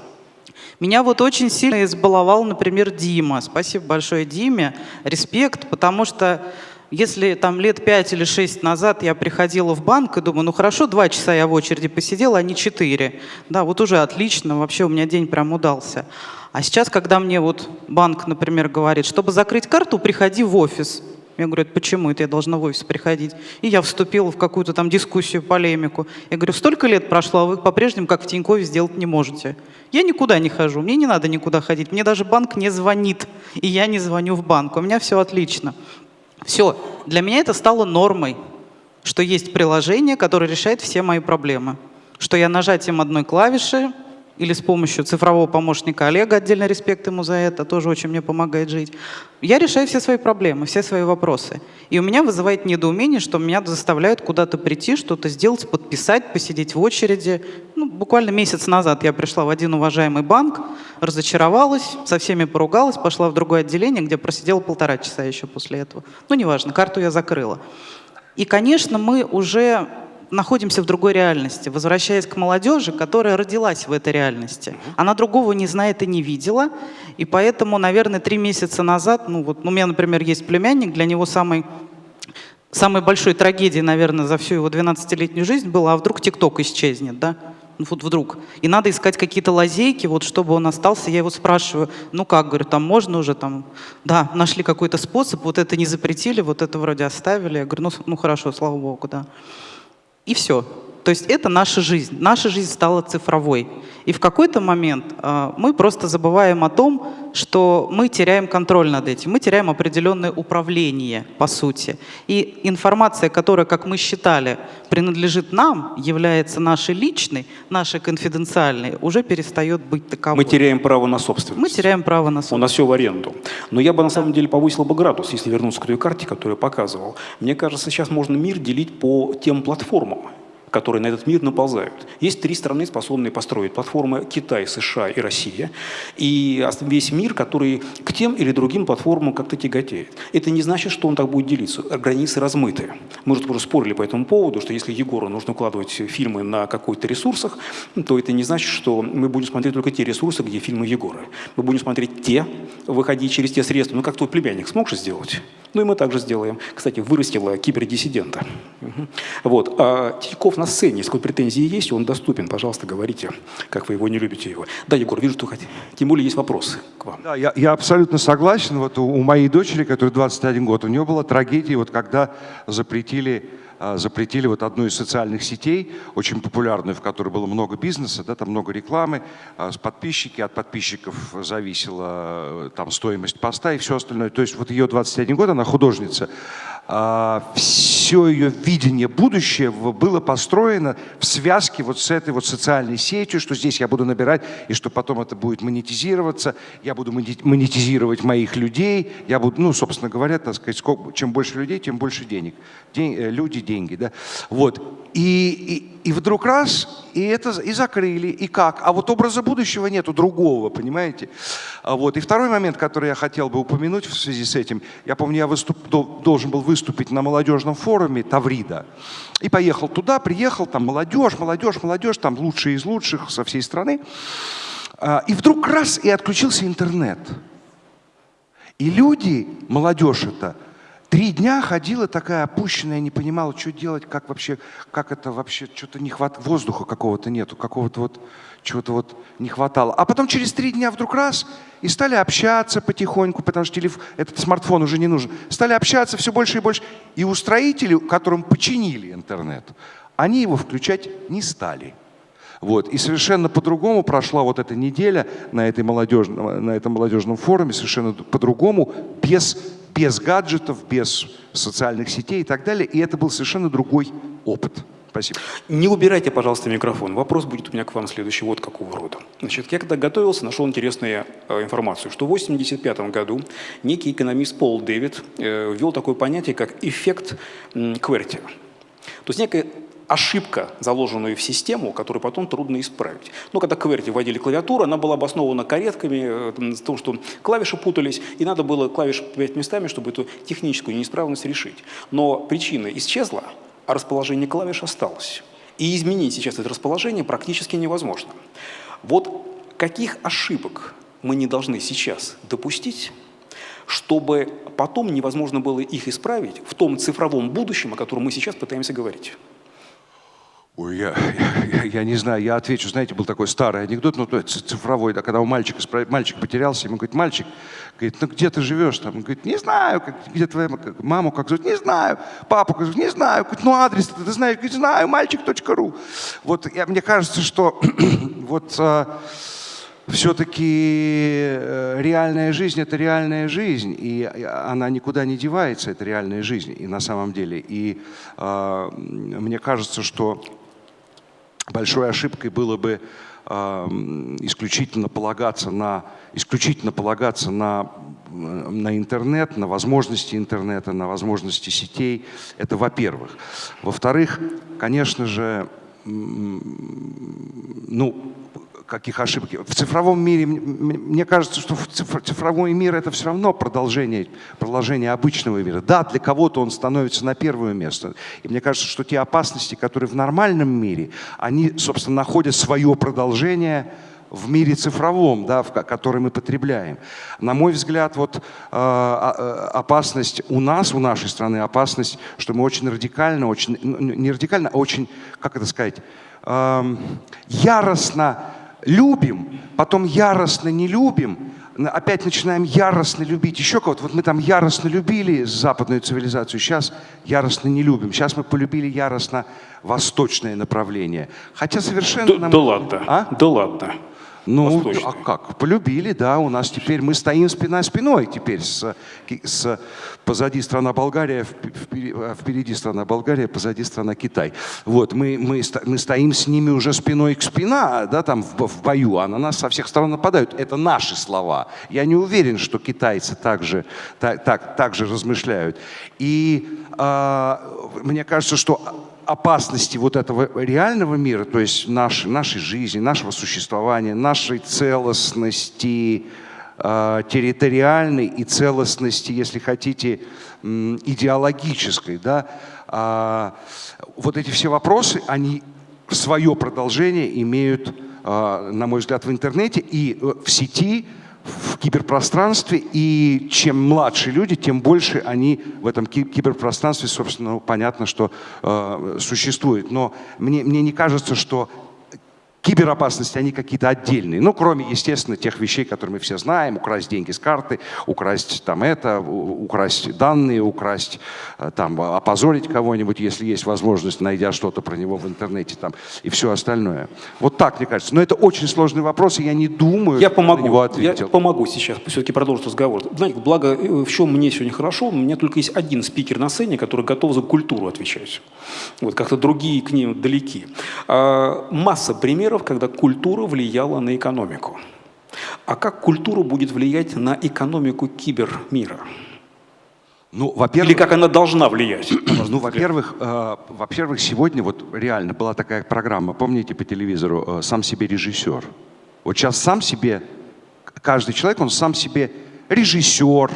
Меня вот очень сильно избаловал, например, Дима. Спасибо большое Диме. Респект, потому что если там лет пять или шесть назад я приходила в банк и думаю, ну хорошо, два часа я в очереди посидела, а не четыре. Да, вот уже отлично, вообще у меня день прям удался. А сейчас, когда мне вот банк, например, говорит, чтобы закрыть карту, приходи в офис. Я говорю, почему это я должна в офис приходить? И я вступила в какую-то там дискуссию, полемику. Я говорю, столько лет прошло, а вы по-прежнему как в Тинькове сделать не можете. Я никуда не хожу, мне не надо никуда ходить. Мне даже банк не звонит, и я не звоню в банк. У меня все отлично. Все, для меня это стало нормой, что есть приложение, которое решает все мои проблемы. Что я нажатием одной клавиши или с помощью цифрового помощника Олега, отдельно респект ему за это, тоже очень мне помогает жить. Я решаю все свои проблемы, все свои вопросы. И у меня вызывает недоумение, что меня заставляют куда-то прийти, что-то сделать, подписать, посидеть в очереди. Ну, буквально месяц назад я пришла в один уважаемый банк, разочаровалась, со всеми поругалась, пошла в другое отделение, где просидела полтора часа еще после этого. Ну, неважно, карту я закрыла. И, конечно, мы уже находимся в другой реальности, возвращаясь к молодежи, которая родилась в этой реальности. Она другого не знает и не видела, и поэтому, наверное, три месяца назад, ну вот у меня, например, есть племянник, для него самый самой большой трагедией, наверное, за всю его 12-летнюю жизнь было, а вдруг ТикТок исчезнет, да? Ну, вот вдруг. И надо искать какие-то лазейки, вот чтобы он остался. Я его спрашиваю, ну как, говорю, там можно уже, там, да, нашли какой-то способ, вот это не запретили, вот это вроде оставили. Я говорю, ну, ну хорошо, слава богу, да. И все. То есть это наша жизнь. Наша жизнь стала цифровой. И в какой-то момент э, мы просто забываем о том, что мы теряем контроль над этим, мы теряем определенное управление, по сути. И информация, которая, как мы считали, принадлежит нам, является нашей личной, нашей конфиденциальной, уже перестает быть таковой. Мы теряем право на собственность. Мы теряем право на собственность. У нас все в аренду. Но я бы на самом деле повысил бы градус, если вернуться к той карте, которую я показывал. Мне кажется, сейчас можно мир делить по тем платформам которые на этот мир наползают. Есть три страны, способные построить платформы – Китай, США и Россия. И весь мир, который к тем или другим платформам как-то тяготеет. Это не значит, что он так будет делиться. Границы размыты. Мы уже спорили по этому поводу, что если Егору нужно укладывать фильмы на какой-то ресурсах, то это не значит, что мы будем смотреть только те ресурсы, где фильмы Егора. Мы будем смотреть те, выходить через те средства. Ну, как твой племянник смог же сделать? Ну, и мы также сделаем. Кстати, вырастила кибердиссидента. Вот. А Тиньков на сцене, если претензии есть, он доступен. Пожалуйста, говорите, как вы его не любите его. Да, Егор, вижу, что хотите. Тем более есть вопросы к вам. Да, я, я абсолютно согласен. Вот у, у моей дочери, которой 21 год, у нее была трагедия, вот когда запретили запретили вот одну из социальных сетей, очень популярную, в которой было много бизнеса, да, там много рекламы, а, с подписчики, от подписчиков зависела там стоимость поста и все остальное. То есть вот ее 21 год, она художница, а, все ее видение будущего было построено в связке вот с этой вот социальной сетью, что здесь я буду набирать, и что потом это будет монетизироваться, я буду монетизировать моих людей, я буду, ну, собственно говоря, так сказать, сколько, чем больше людей, тем больше денег. День, э, люди, деньги, да. Вот. И, и, и вдруг раз, и это и закрыли, и как? А вот образа будущего нету другого, понимаете? А вот. И второй момент, который я хотел бы упомянуть в связи с этим, я помню, я выступ, должен был выступить на молодежном форуме Таврида, и поехал туда, приехал, там молодежь, молодежь, молодежь, там лучшие из лучших со всей страны. А, и вдруг раз, и отключился интернет. И люди, молодежь это, Три дня ходила такая опущенная, не понимала, что делать, как вообще, как это вообще, что-то не хватает, воздуха какого-то нету, какого-то вот, чего-то вот не хватало. А потом через три дня вдруг раз, и стали общаться потихоньку, потому что телефон, этот смартфон уже не нужен. Стали общаться все больше и больше. И устроители, которым починили интернет, они его включать не стали. Вот. И совершенно по-другому прошла вот эта неделя на, этой молодежном, на этом молодежном форуме, совершенно по-другому, без без гаджетов, без социальных сетей и так далее. И это был совершенно другой опыт. Спасибо. Не убирайте, пожалуйста, микрофон. Вопрос будет у меня к вам следующий вот какого рода. Значит, я когда готовился, нашел интересную э, информацию, что в 1985 году некий экономист Пол Дэвид э, ввел такое понятие, как эффект м, Кверти. То есть некая ошибка, заложенную в систему, которую потом трудно исправить. Но когда QWERTY вводили клавиатуру, она была обоснована каретками, э, том, что клавиши путались, и надо было клавиши поменять местами, чтобы эту техническую неисправность решить. Но причина исчезла, а расположение клавиш осталось. И изменить сейчас это расположение практически невозможно. Вот каких ошибок мы не должны сейчас допустить, чтобы потом невозможно было их исправить в том цифровом будущем, о котором мы сейчас пытаемся говорить? Ой, я, я, я не знаю, я отвечу. Знаете, был такой старый анекдот, ну, цифровой, да, когда у мальчика, мальчик потерялся, ему говорит, мальчик, говорит, ну где ты живешь там? Говорит, не знаю, как, где твоя маму как зовут? Не знаю. Папу как зовут? Не знаю. Говорит, ну адрес ты, знаешь? Говорит, знаю, мальчик.ру. Вот я, мне кажется, что вот а, все-таки э, реальная жизнь – это реальная жизнь, и она никуда не девается, это реальная жизнь, и на самом деле. И э, мне кажется, что большой ошибкой было бы э, исключительно полагаться на исключительно полагаться на на интернет, на возможности интернета, на возможности сетей. Это во-первых. Во-вторых, конечно же, ну, каких ошибок. В цифровом мире, мне кажется, что цифровой мир это все равно продолжение, продолжение обычного мира. Да, для кого-то он становится на первое место. И мне кажется, что те опасности, которые в нормальном мире, они, собственно, находят свое продолжение в мире цифровом, да, в который мы потребляем. На мой взгляд, вот, э, э, опасность у нас, у нашей страны, опасность, что мы очень радикально, очень, ну, не радикально, а очень, как это сказать, э, яростно любим, потом яростно не любим, опять начинаем яростно любить еще кого-то. Вот мы там яростно любили западную цивилизацию, сейчас яростно не любим. Сейчас мы полюбили яростно восточное направление. Хотя совершенно... Да, нам... да ладно, а? да ладно. Ну, а как? Полюбили, да. У нас теперь мы стоим спина спиной теперь с, с позади страна Болгария, впереди страна Болгария, позади страна Китай. Вот мы мы мы стоим с ними уже спиной к спина, да, там в, в бою, а на нас со всех сторон нападают. Это наши слова. Я не уверен, что китайцы также так так так же размышляют. И э, мне кажется, что опасности вот этого реального мира, то есть наш, нашей жизни, нашего существования, нашей целостности, э, территориальной и целостности, если хотите, идеологической. Да? Э, вот эти все вопросы, они свое продолжение имеют, э, на мой взгляд, в интернете и э, в сети, в киберпространстве, и чем младше люди, тем больше они в этом киберпространстве, собственно, понятно, что э, существует. Но мне, мне не кажется, что киберопасности, они какие-то отдельные. Ну, кроме, естественно, тех вещей, которые мы все знаем. Украсть деньги с карты, украсть там это, украсть данные, украсть, э, там, опозорить кого-нибудь, если есть возможность, найдя что-то про него в интернете там, и все остальное. Вот так, мне кажется. Но это очень сложный вопрос, и я не думаю, я помогу, на него ответил. Я помогу сейчас, все-таки продолжить разговор. Знаете, благо, э, в чем мне сегодня хорошо, у меня только есть один спикер на сцене, который готов за культуру отвечать. Вот, как-то другие к ним далеки. А, масса примеров примеров, когда культура влияла на экономику. А как культура будет влиять на экономику кибермира? Ну, во-первых, Или как она должна влиять? Ну, во-первых, э, во-первых, сегодня вот реально была такая программа, помните по телевизору, э, «Сам себе режиссер». Вот сейчас сам себе, каждый человек, он сам себе режиссер,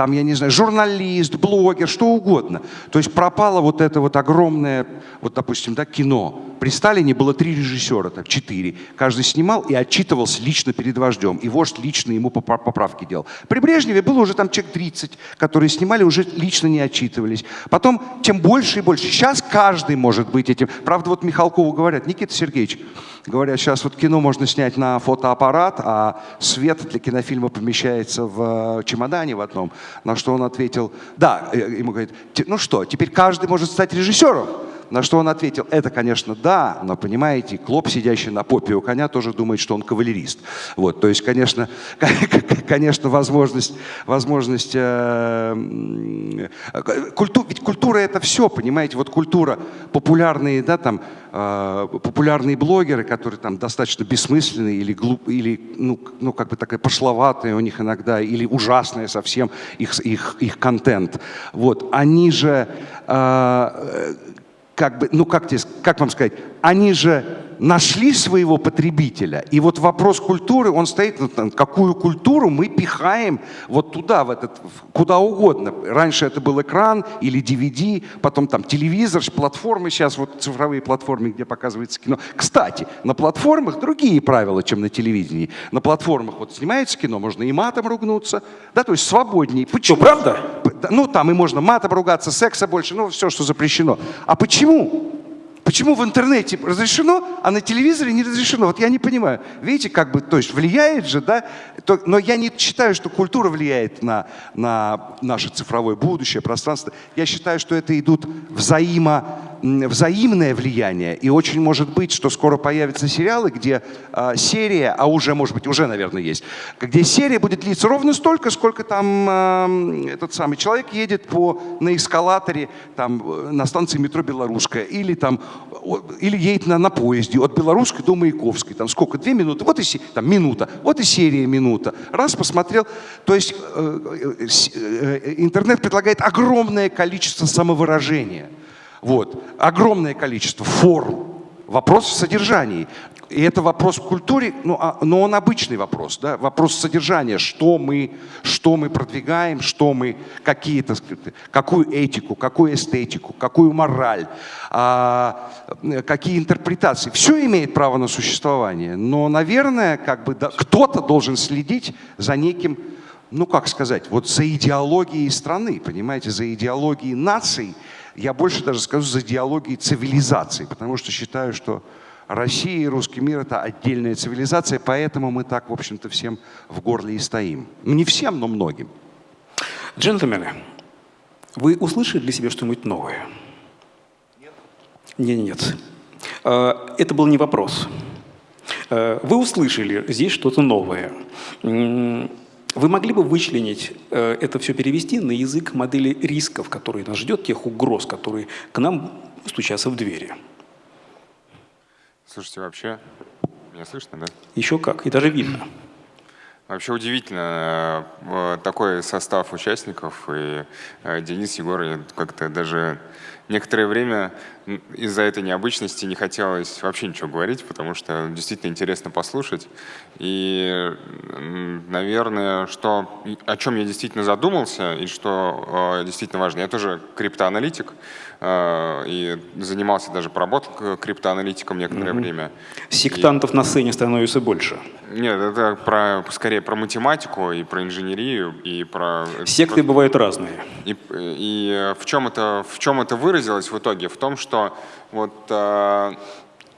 там, я не знаю, журналист, блогер, что угодно. То есть пропало вот это вот огромное, вот, допустим, да, кино. При Сталине было три режиссера, так, четыре. Каждый снимал и отчитывался лично перед вождем. И вождь лично ему поправки делал. При Брежневе было уже там человек 30, которые снимали, уже лично не отчитывались. Потом тем больше и больше. Сейчас каждый может быть этим. Правда, вот Михалкову говорят, Никита Сергеевич, говорят, сейчас вот кино можно снять на фотоаппарат, а свет для кинофильма помещается в чемодане в одном. На что он ответил, да, э, ему говорит, ну что, теперь каждый может стать режиссером. На что он ответил, это, конечно, да, но, понимаете, клоп, сидящий на попе у коня, тоже думает, что он кавалерист. Вот, то есть, конечно, конечно возможность, возможность э, культу, ведь культура это все, понимаете, вот культура, популярные, да, там, э, популярные блогеры, которые там достаточно бессмысленные или глуп, или, ну, ну, как бы такая пошловатая у них иногда, или ужасная совсем их, их, их контент. Вот, они же э, как бы, ну как, тебе, как вам сказать, они же нашли своего потребителя. И вот вопрос культуры, он стоит, ну, какую культуру мы пихаем вот туда, в этот, куда угодно. Раньше это был экран или DVD, потом там телевизор, платформы сейчас, вот цифровые платформы, где показывается кино. Кстати, на платформах другие правила, чем на телевидении. На платформах вот снимается кино, можно и матом ругнуться, да, то есть свободнее. Почему? Что, правда? Ну, там и можно матом ругаться, секса больше, ну, все, что запрещено. А почему? Почему в интернете разрешено, а на телевизоре не разрешено? Вот я не понимаю. Видите, как бы, то есть влияет же, да? Но я не считаю, что культура влияет на, на наше цифровое будущее, пространство. Я считаю, что это идут взаимо, взаимное влияние. И очень может быть, что скоро появятся сериалы, где э, серия, а уже, может быть, уже, наверное, есть, где серия будет длиться ровно столько, сколько там э, этот самый человек едет по, на эскалаторе там, э, на станции метро «Белорусская» или там или едет на, на поезде от Белорусской до Маяковской, там сколько, две минуты, вот и там, минута, вот и серия минута. Раз посмотрел, то есть э, э, э, интернет предлагает огромное количество самовыражения, вот, огромное количество форм. Вопрос в содержании. И это вопрос к культуре, ну, а, но он обычный вопрос, да? вопрос содержания, что мы, что мы продвигаем, что мы, какие, то какую этику, какую эстетику, какую мораль, а, какие интерпретации. Все имеет право на существование, но, наверное, как бы, да, кто-то должен следить за неким, ну как сказать, вот за идеологией страны, понимаете, за идеологией наций, я больше даже скажу за идеологией цивилизации, потому что считаю, что Россия и русский мир – это отдельная цивилизация, поэтому мы так, в общем-то, всем в горле и стоим. Ну, не всем, но многим. Джентльмены, вы услышали для себя что-нибудь новое? Нет. Нет, нет. А, это был не вопрос. А, вы услышали здесь что-то новое. Вы могли бы вычленить, э, это все перевести на язык модели рисков, которые нас ждет, тех угроз, которые к нам стучатся в двери? Слушайте, вообще, меня слышно, да? Еще как, и даже видно. Вообще удивительно, э, такой состав участников, и э, Денис, Егор, как-то даже некоторое время из-за этой необычности не хотелось вообще ничего говорить, потому что действительно интересно послушать. И, наверное, что, о чем я действительно задумался и что э, действительно важно. Я тоже криптоаналитик э, и занимался даже, поработал криптоаналитиком некоторое угу. время. Сектантов и... на сцене становится больше. Нет, это про, скорее про математику и про инженерию и про... Секты про... бывают разные. И, и в, чем это, в чем это выразилось в итоге? В том, что вот э,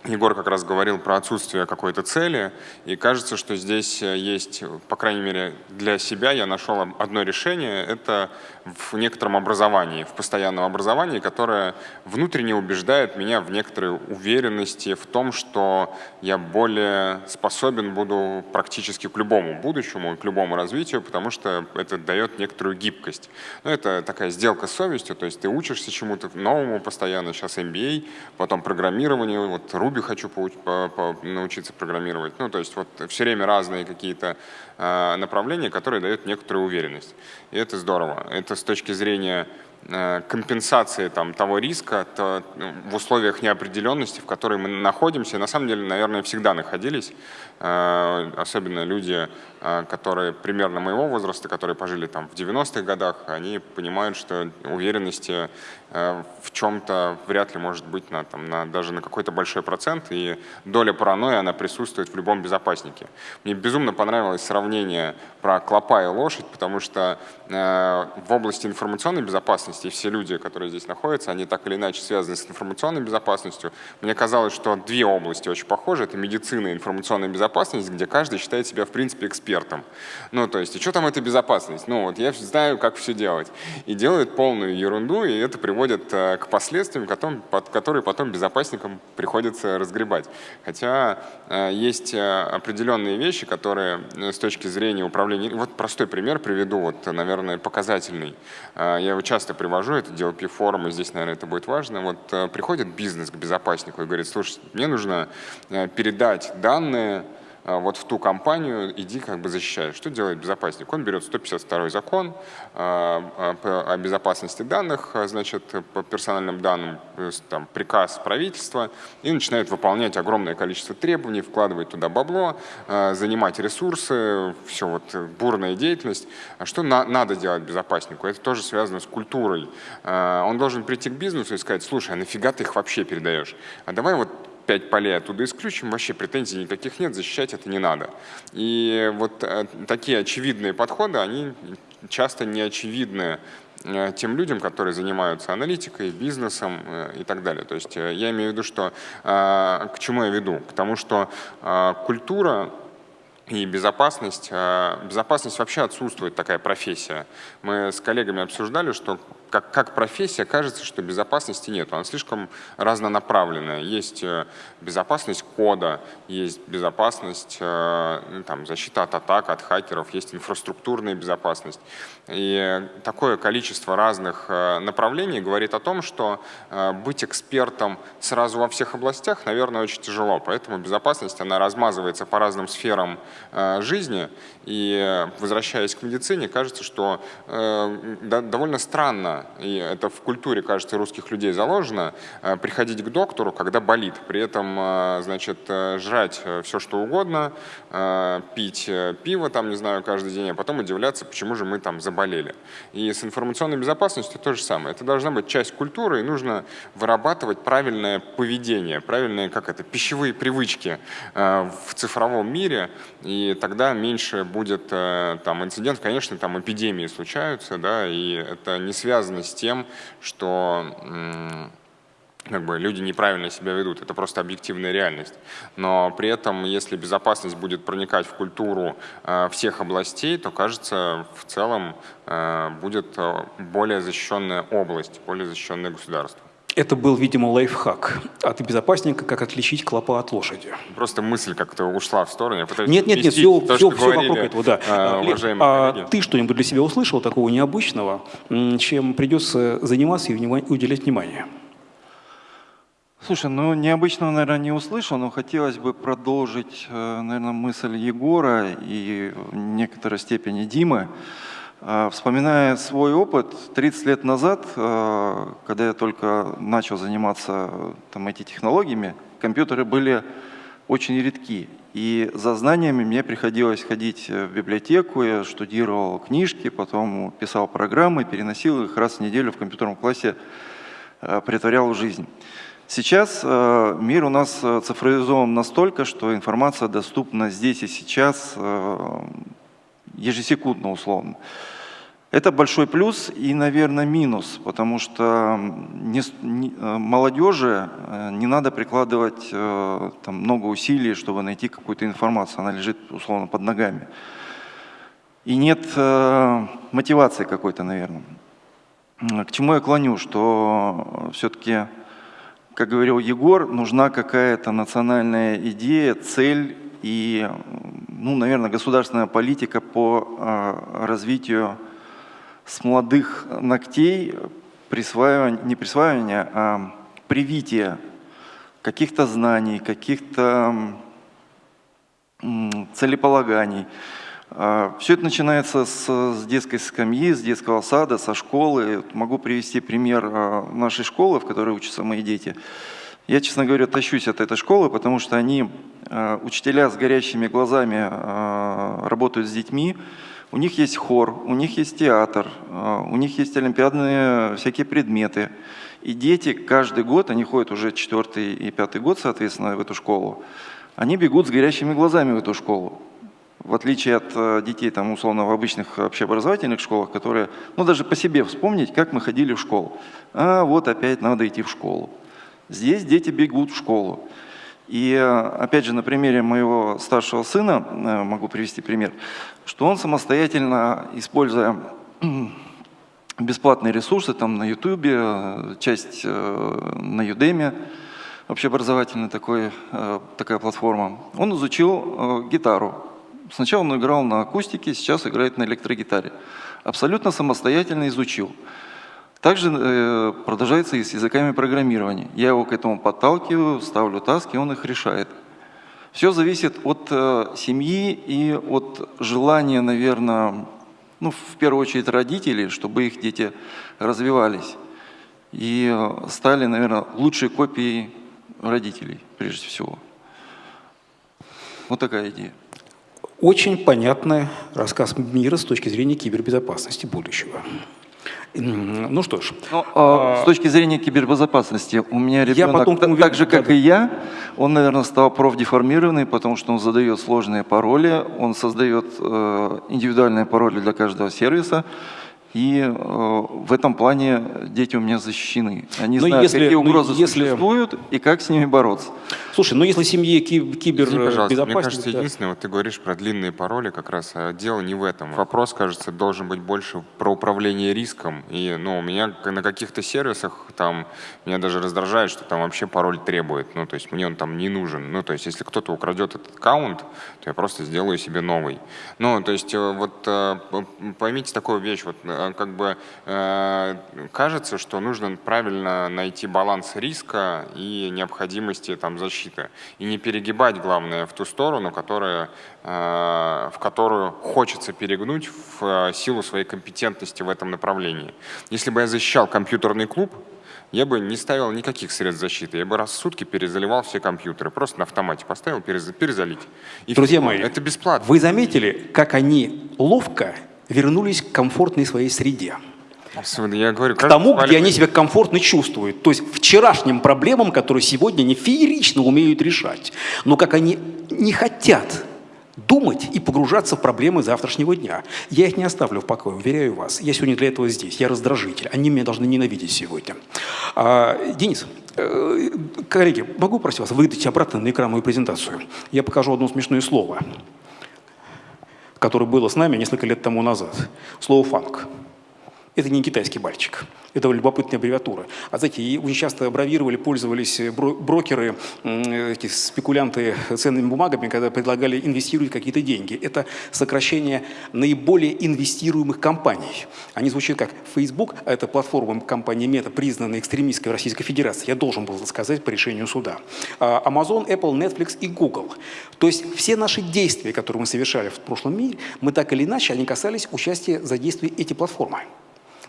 Егор как раз говорил про отсутствие какой-то цели, и кажется, что здесь э, есть, по крайней мере, для себя я нашел одно решение, это в некотором образовании, в постоянном образовании, которое внутренне убеждает меня в некоторой уверенности в том, что я более способен буду практически к любому будущему, к любому развитию, потому что это дает некоторую гибкость. Ну, это такая сделка с совестью, то есть ты учишься чему-то новому постоянно, сейчас MBA, потом программированию, вот Ruby хочу научиться программировать. Ну, то есть вот все время разные какие-то э, направления, которые дают некоторую уверенность. И это здорово. Это с точки зрения э, компенсации там, того риска то, ну, в условиях неопределенности, в которой мы находимся. На самом деле, наверное, всегда находились. Э, особенно люди, э, которые примерно моего возраста, которые пожили там в 90-х годах, они понимают, что уверенности Э, в чем-то вряд ли может быть на, там, на, даже на какой-то большой процент, и доля паранойи, она присутствует в любом безопаснике. Мне безумно понравилось сравнение про клопа и лошадь, потому что в области информационной безопасности все люди, которые здесь находятся, они так или иначе связаны с информационной безопасностью. Мне казалось, что две области очень похожи, это медицина и информационная безопасность, безопасность, где каждый считает себя, в принципе, экспертом. Ну, то есть, и что там это безопасность? Ну, вот я знаю, как все делать. И делают полную ерунду, и это приводит э, к последствиям, которые потом безопасникам приходится разгребать. Хотя э, есть определенные вещи, которые с точки зрения управления... Вот простой пример приведу, вот, наверное, показательный. Я его часто привожу, это DLP форум, и здесь, наверное, это будет важно. Вот приходит бизнес к безопаснику и говорит, слушай, мне нужно передать данные вот в ту компанию иди как бы защищай. Что делает безопасник? Он берет 152 закон а, а, о безопасности данных, значит, по персональным данным, там, приказ правительства, и начинает выполнять огромное количество требований, вкладывать туда бабло, занимать ресурсы, все вот бурная деятельность. А что на, надо делать безопаснику? Это тоже связано с культурой. Он должен прийти к бизнесу и сказать, слушай, а нафига ты их вообще передаешь? А давай вот пять полей оттуда исключим, вообще претензий никаких нет, защищать это не надо. И вот э, такие очевидные подходы, они часто не очевидны э, тем людям, которые занимаются аналитикой, бизнесом э, и так далее. То есть я имею в виду, что к чему я веду? К тому, что культура и безопасность. Безопасность вообще отсутствует, такая профессия. Мы с коллегами обсуждали, что как, как профессия кажется, что безопасности нет. Она слишком разнонаправленная. Есть э, безопасность кода, есть безопасность, э, ну, там, защита от атак, от хакеров, есть инфраструктурная безопасность. И такое количество разных э, направлений говорит о том, что быть экспертом сразу во всех областях, наверное, очень тяжело. Поэтому безопасность, она размазывается по разным сферам жизни. И возвращаясь к медицине, кажется, что довольно странно и это в культуре, кажется, русских людей заложено, э, приходить к доктору, когда болит, при этом, э, значит, э, жрать все, что угодно, пить пиво, там, не знаю, каждый день, а потом удивляться, почему же мы там заболели. И с информационной безопасностью то же самое. Это должна быть часть культуры, и нужно вырабатывать правильное поведение, правильные, как это, пищевые привычки в цифровом мире, и тогда меньше будет там инцидентов. Конечно, там эпидемии случаются, да, и это не связано связано с тем, что как бы люди неправильно себя ведут. Это просто объективная реальность. Но при этом, если безопасность будет проникать в культуру э, всех областей, то, кажется, в целом э, будет э, более защищенная область, более защищенное государство. Это был, видимо, лайфхак от безопасника, как отличить клопа от лошади. Просто мысль как-то ушла в сторону. Нет, нет, нет, все, то, все, все говорили, вокруг этого, да. Лев, а ты что-нибудь для себя услышал такого необычного, чем придется заниматься и уделять внимание? Слушай, ну необычного, наверное, не услышал, но хотелось бы продолжить, э, наверное, мысль Егора и в некоторой степени Димы. А, вспоминая свой опыт, 30 лет назад, а, когда я только начал заниматься там, IT-технологиями, компьютеры были очень редки. И за знаниями мне приходилось ходить в библиотеку, я штудировал книжки, потом писал программы, переносил их раз в неделю в компьютерном классе, а, притворял жизнь. Сейчас мир у нас цифровизован настолько, что информация доступна здесь и сейчас ежесекундно условно. Это большой плюс и, наверное, минус, потому что не, не, э, молодежи э, не надо прикладывать э, там, много усилий, чтобы найти какую-то информацию, она лежит условно под ногами. И нет э, мотивации какой-то, наверное. К чему я клоню, что все-таки, как говорил Егор, нужна какая-то национальная идея, цель и, ну, наверное, государственная политика по э, развитию с молодых ногтей присваивание, не присваивание, а привитие каких-то знаний, каких-то целеполаганий. А, Все это начинается с, с детской скамьи, с детского сада, со школы. Могу привести пример а, нашей школы, в которой учатся мои дети. Я, честно говоря, тащусь от этой школы, потому что они, а, учителя с горящими глазами, работают с детьми, у них есть хор, у них есть театр, а, у них есть олимпиадные всякие предметы. И дети каждый год, они ходят уже четвертый и пятый год, соответственно, в эту школу, они бегут с горящими глазами в эту школу. В отличие от э, детей, там, условно, в обычных общеобразовательных школах, которые, ну, даже по себе вспомнить, как мы ходили в школу. А, вот опять надо идти в школу. Здесь дети бегут в школу. И опять же, на примере моего старшего сына могу привести пример, что он самостоятельно, используя бесплатные ресурсы там на YouTube, часть на Udemy, общеобразовательная такой, такая платформа, он изучил гитару. Сначала он играл на акустике, сейчас играет на электрогитаре. Абсолютно самостоятельно изучил. Также э, продолжается и с языками программирования. Я его к этому подталкиваю, ставлю таски, он их решает. Все зависит от э, семьи и от желания, наверное, ну, в первую очередь родителей, чтобы их дети развивались и э, стали, наверное, лучшей копией родителей, прежде всего. Вот такая идея. Очень понятный рассказ мира с точки зрения кибербезопасности будущего. Ну что ж. Ну, а, с точки зрения кибербезопасности, у меня ребенок, я потом, так, так же, как и я, он, наверное, стал профдеформированный, потому что он задает сложные пароли, он создает э, индивидуальные пароли для каждого сервиса. И э, в этом плане дети у меня защищены. Они но ну, знают, если, какие ну, угрозы если... существуют и как с ними бороться. Слушай, ну если семье кибербезопасность... Мне кажется, да. единственное, вот ты говоришь про длинные пароли, как раз а дело не в этом. Вопрос, кажется, должен быть больше про управление риском. И ну, у меня на каких-то сервисах там меня даже раздражает, что там вообще пароль требует. Ну, то есть мне он там не нужен. Ну, то есть если кто-то украдет этот аккаунт, то я просто сделаю себе новый. Ну, то есть э, вот э, поймите такую вещь, вот Э, как бы э, кажется, что нужно правильно найти баланс риска и необходимости там, защиты. И не перегибать, главное, в ту сторону, которая, э, в которую хочется перегнуть в силу своей компетентности в этом направлении. Если бы я защищал компьютерный клуб, я бы не ставил никаких средств защиты. Я бы раз в сутки перезаливал все компьютеры. Просто на автомате поставил, перезалить. И Друзья мои, это бесплатно. Вы заметили, как они ловко вернулись к комфортной своей среде. Я говорю, к тому, где они себя комфортно чувствуют. То есть вчерашним проблемам, которые сегодня они феерично умеют решать. Но как они не хотят думать и погружаться в проблемы завтрашнего дня. Я их не оставлю в покое, уверяю вас. Я сегодня для этого здесь, я раздражитель. Они меня должны ненавидеть сегодня. А, Денис, э, коллеги, могу просить вас выдать обратно на экран мою презентацию? Я покажу одно смешное слово которое было с нами несколько лет тому назад. Слово «фанк». Это не китайский мальчик. Это любопытная аббревиатура. А знаете, очень часто бравировали, пользовались брокеры, эти спекулянты ценными бумагами, когда предлагали инвестировать какие-то деньги. Это сокращение наиболее инвестируемых компаний. Они звучат как Facebook, а это платформа компании Meta, признанная экстремистской в Российской Федерации. Я должен был сказать по решению суда. А Amazon, Apple, Netflix и Google. То есть все наши действия, которые мы совершали в прошлом мире, мы так или иначе, они касались участия за действия эти платформы.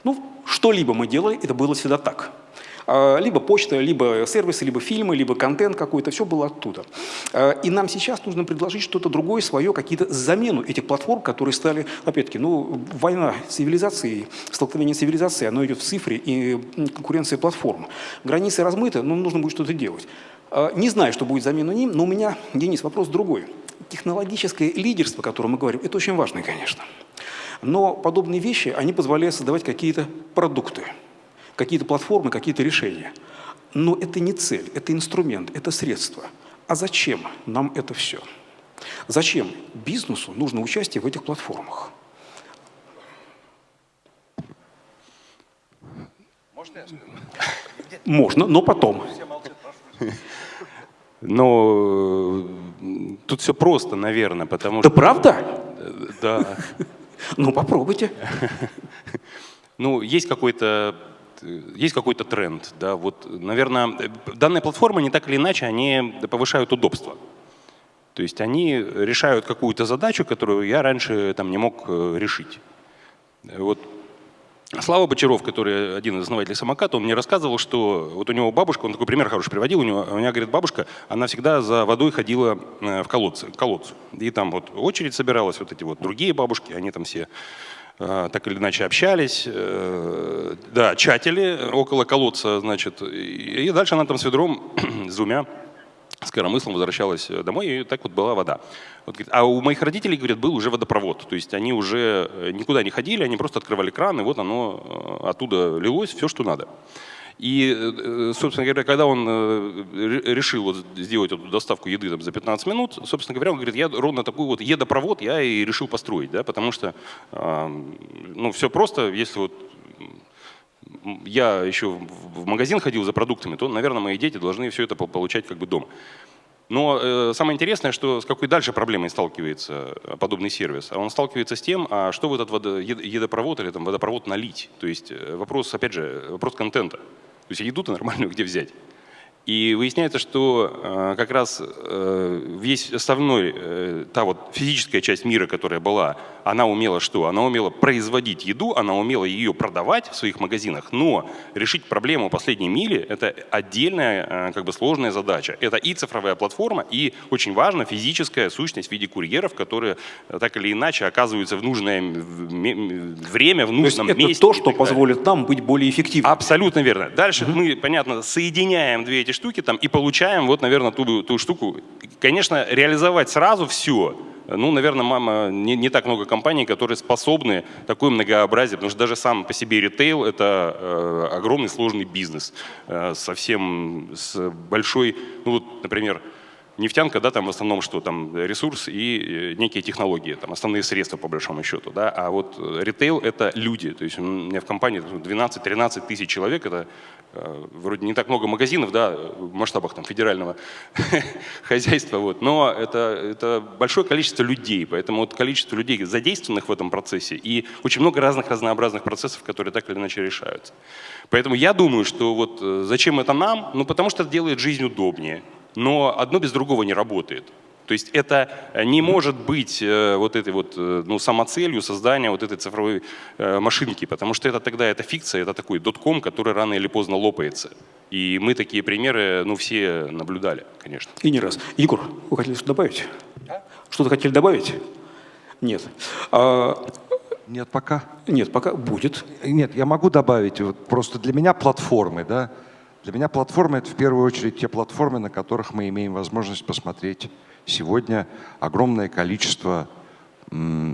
Ну, что-либо мы делали, это было всегда так. А, либо почта, либо сервисы, либо фильмы, либо контент какой-то, все было оттуда. А, и нам сейчас нужно предложить что-то другое, свое, какие-то замену этих платформ, которые стали, опять-таки, ну, война цивилизации, столкновение цивилизации, оно идет в цифре и конкуренция платформ. Границы размыты, но нужно будет что-то делать. А, не знаю, что будет замена ним, но у меня, Денис, вопрос другой. Технологическое лидерство, о котором мы говорим, это очень важно, конечно. Но подобные вещи, они позволяют создавать какие-то продукты, какие-то платформы, какие-то решения. Но это не цель, это инструмент, это средство. А зачем нам это все? Зачем бизнесу нужно участие в этих платформах? Можно я Можно, но потом. Но э, тут все просто, наверное, потому да что... Да правда? Да. Ну, попробуйте. Ну, есть какой-то есть какой-то тренд, да, вот, наверное, данные платформы не так или иначе, они повышают удобство. То есть они решают какую-то задачу, которую я раньше там не мог э, решить. Вот Слава Бочаров, который один из основателей самоката, он мне рассказывал, что вот у него бабушка, он такой пример хороший приводил, у него, у меня, говорит, бабушка, она всегда за водой ходила э, в колодце, колодцу. И там вот очередь собиралась, вот эти вот другие бабушки, они там все э, так или иначе общались, э, да, чатили около колодца, значит, и дальше она там с ведром, с двумя с коромыслом возвращалась домой, и так вот была вода. Вот, а у моих родителей, говорят, был уже водопровод. То есть они уже э, никуда не ходили, они просто открывали кран, и вот оно э, оттуда лилось, все, что надо. И, э, собственно говоря, когда он э, ре- решил вот сделать эту доставку еды там, за 15 минут, собственно говоря, он говорит, я ровно такой вот едопровод я и решил построить, да, потому что, э, ну, все просто, если вот я еще в магазин ходил за продуктами, то, наверное, мои дети должны все это по- получать как бы дома. Но э, самое интересное, что с какой дальше проблемой сталкивается э, подобный сервис. А он сталкивается с тем, а что в этот водо- ед- едопровод или там, водопровод налить. То есть э, вопрос, опять же, вопрос контента. То есть еду-то нормальную где взять? И выясняется, что э, как раз э, весь основной, э, та вот физическая часть мира, которая была, она умела что? Она умела производить еду, она умела ее продавать в своих магазинах, но решить проблему последней мили – это отдельная э, как бы сложная задача. Это и цифровая платформа, и очень важно физическая сущность в виде курьеров, которые э, так или иначе оказываются в нужное время, в То есть нужном это месте. то, и что позволит нам быть более эффективными. Абсолютно верно. Дальше мы, понятно, соединяем две эти штуки там и получаем вот, наверное, ту, ту штуку. Конечно, реализовать сразу все, ну, наверное, мама, не, не так много компаний, которые способны такое многообразие, потому что даже сам по себе ритейл – это э, огромный сложный бизнес, э, совсем с большой, ну вот, например, Нефтянка, да, там в основном что? Там ресурс и э, некие технологии, там основные средства по большому счету, да. А вот э, ритейл – это люди. То есть у меня в компании 12-13 тысяч человек, это э, вроде не так много магазинов, да, в масштабах там федерального хозяйства, вот. Но это, это большое количество людей, поэтому вот количество людей задействованных в этом процессе и очень много разных разнообразных процессов, которые так или иначе решаются. Поэтому я думаю, что вот э, зачем это нам? Ну, потому что это делает жизнь удобнее. Но одно без другого не работает. То есть это не может быть э, вот этой вот э, ну, самоцелью создания вот этой цифровой э, машинки, потому что это тогда это фикция, это такой дотком, который рано или поздно лопается. И мы такие примеры, ну, все наблюдали, конечно. И не раз. Егор, вы хотели что-то добавить? Что-то хотели добавить? Нет. А, Нет, пока. нет, пока будет. Нет, я могу добавить, вот просто для меня платформы, да, для меня платформы это в первую очередь те платформы, на которых мы имеем возможность посмотреть сегодня огромное количество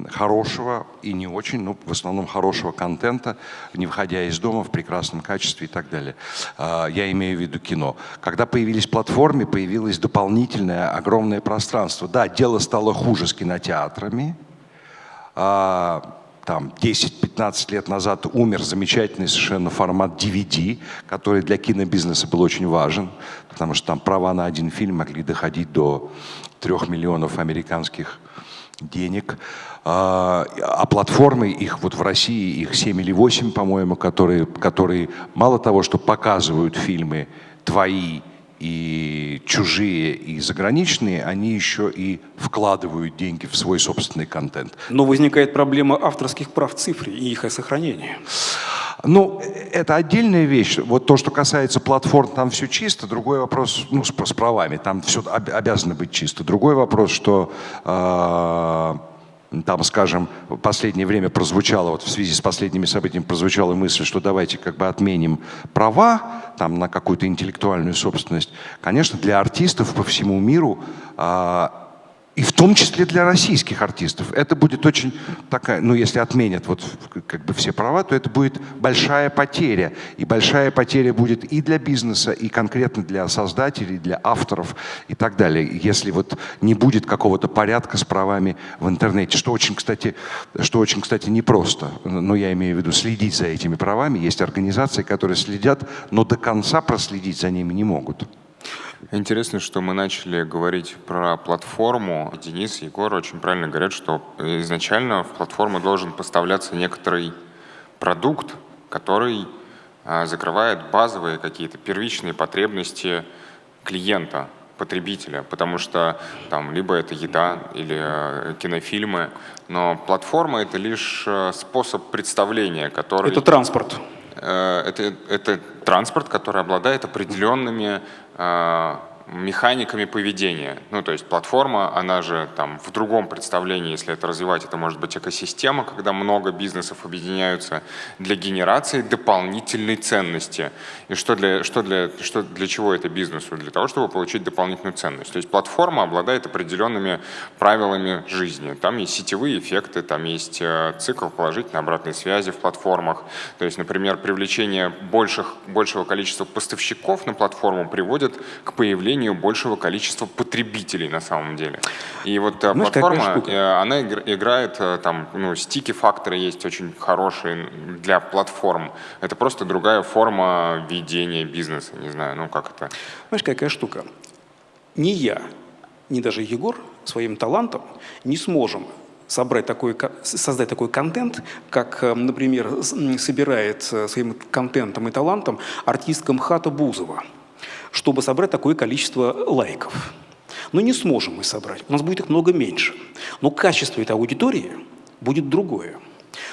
хорошего и не очень, ну, в основном хорошего контента, не выходя из дома в прекрасном качестве и так далее. А, Я имею в виду кино. Когда появились платформы, появилось дополнительное огромное пространство. Да, дело стало хуже с кинотеатрами, а, там 10-15 лет назад умер замечательный совершенно формат DVD, который для кинобизнеса был очень важен, потому что там права на один фильм могли доходить до 3 миллионов американских денег. А, а платформы, их вот в России, их 7 или 8, по-моему, которые, которые мало того, что показывают фильмы твои и чужие, и заграничные, они еще и вкладывают деньги в свой собственный контент. Но возникает проблема авторских прав в цифре и их сохранения. Ну, это отдельная вещь. Вот то, что касается платформ, там все чисто. Другой вопрос, ну, с, с правами, там все об- обязано быть чисто. Другой вопрос, что э, там, скажем, в последнее время прозвучало, вот в связи с последними событиями прозвучала мысль, что давайте как бы отменим права там, на какую-то интеллектуальную собственность. Конечно, для артистов по всему миру а, и в том числе для российских артистов. Это будет очень такая, ну если отменят вот как бы все права, то это будет большая потеря. И большая потеря будет и для бизнеса, и конкретно для создателей, для авторов и так далее. Если вот не будет какого-то порядка с правами в интернете, что очень, кстати, что очень, кстати, непросто. Но я имею в виду следить за этими правами. Есть организации, которые следят, но до конца проследить за ними не могут. Интересно, что мы начали говорить про платформу. Денис и Егор очень правильно говорят, что изначально в платформу должен поставляться некоторый продукт, который а, закрывает базовые какие-то первичные потребности клиента, потребителя, потому что там либо это еда или э, кинофильмы, но платформа это лишь э, способ представления, который Это транспорт. Э, это, это транспорт, который обладает определенными э, механиками поведения. Ну, то есть платформа, она же там в другом представлении, если это развивать, это может быть экосистема, когда много бизнесов объединяются для генерации дополнительной ценности. И что для, что для, что для чего это бизнесу? Для того, чтобы получить дополнительную ценность. То есть платформа обладает определенными правилами жизни. Там есть сетевые эффекты, там есть э, цикл положительной обратной связи в платформах. То есть, например, привлечение больших, большего количества поставщиков на платформу приводит к появлению большего количества потребителей на самом деле. И вот э, Знаешь, платформа, э, она играет, там, ну, стики-факторы есть очень хорошие для платформ. Это просто другая форма ведения бизнеса, не знаю, ну как это. Знаешь, какая штука? Ни я, ни даже Егор своим талантом не сможем собрать такой, создать такой контент, как, э, например, собирает э, своим контентом и талантом артистка МХАТа Бузова, чтобы собрать такое количество лайков. Но не сможем мы собрать, у нас будет их много меньше. Но качество этой аудитории будет другое.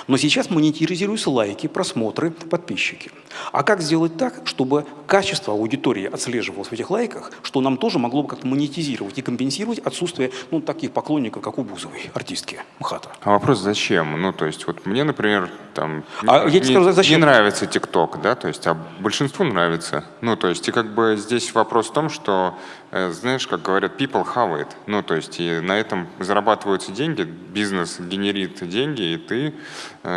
Но сейчас монетизируются лайки, просмотры, подписчики. А как сделать так, чтобы качество аудитории отслеживалось в этих лайках, что нам тоже могло бы как-то монетизировать и компенсировать отсутствие ну, таких поклонников, как у Бузовой, артистки МХАТа? А вопрос зачем? Ну, то есть, вот мне, например, там, а, не, я тебе скажу, зачем? не нравится ТикТок, да, то есть, а большинству нравится. Ну, то есть, и как бы здесь вопрос в том, что Э, знаешь, как говорят, people have it. Ну, то есть и на этом зарабатываются деньги, бизнес генерит деньги, и ты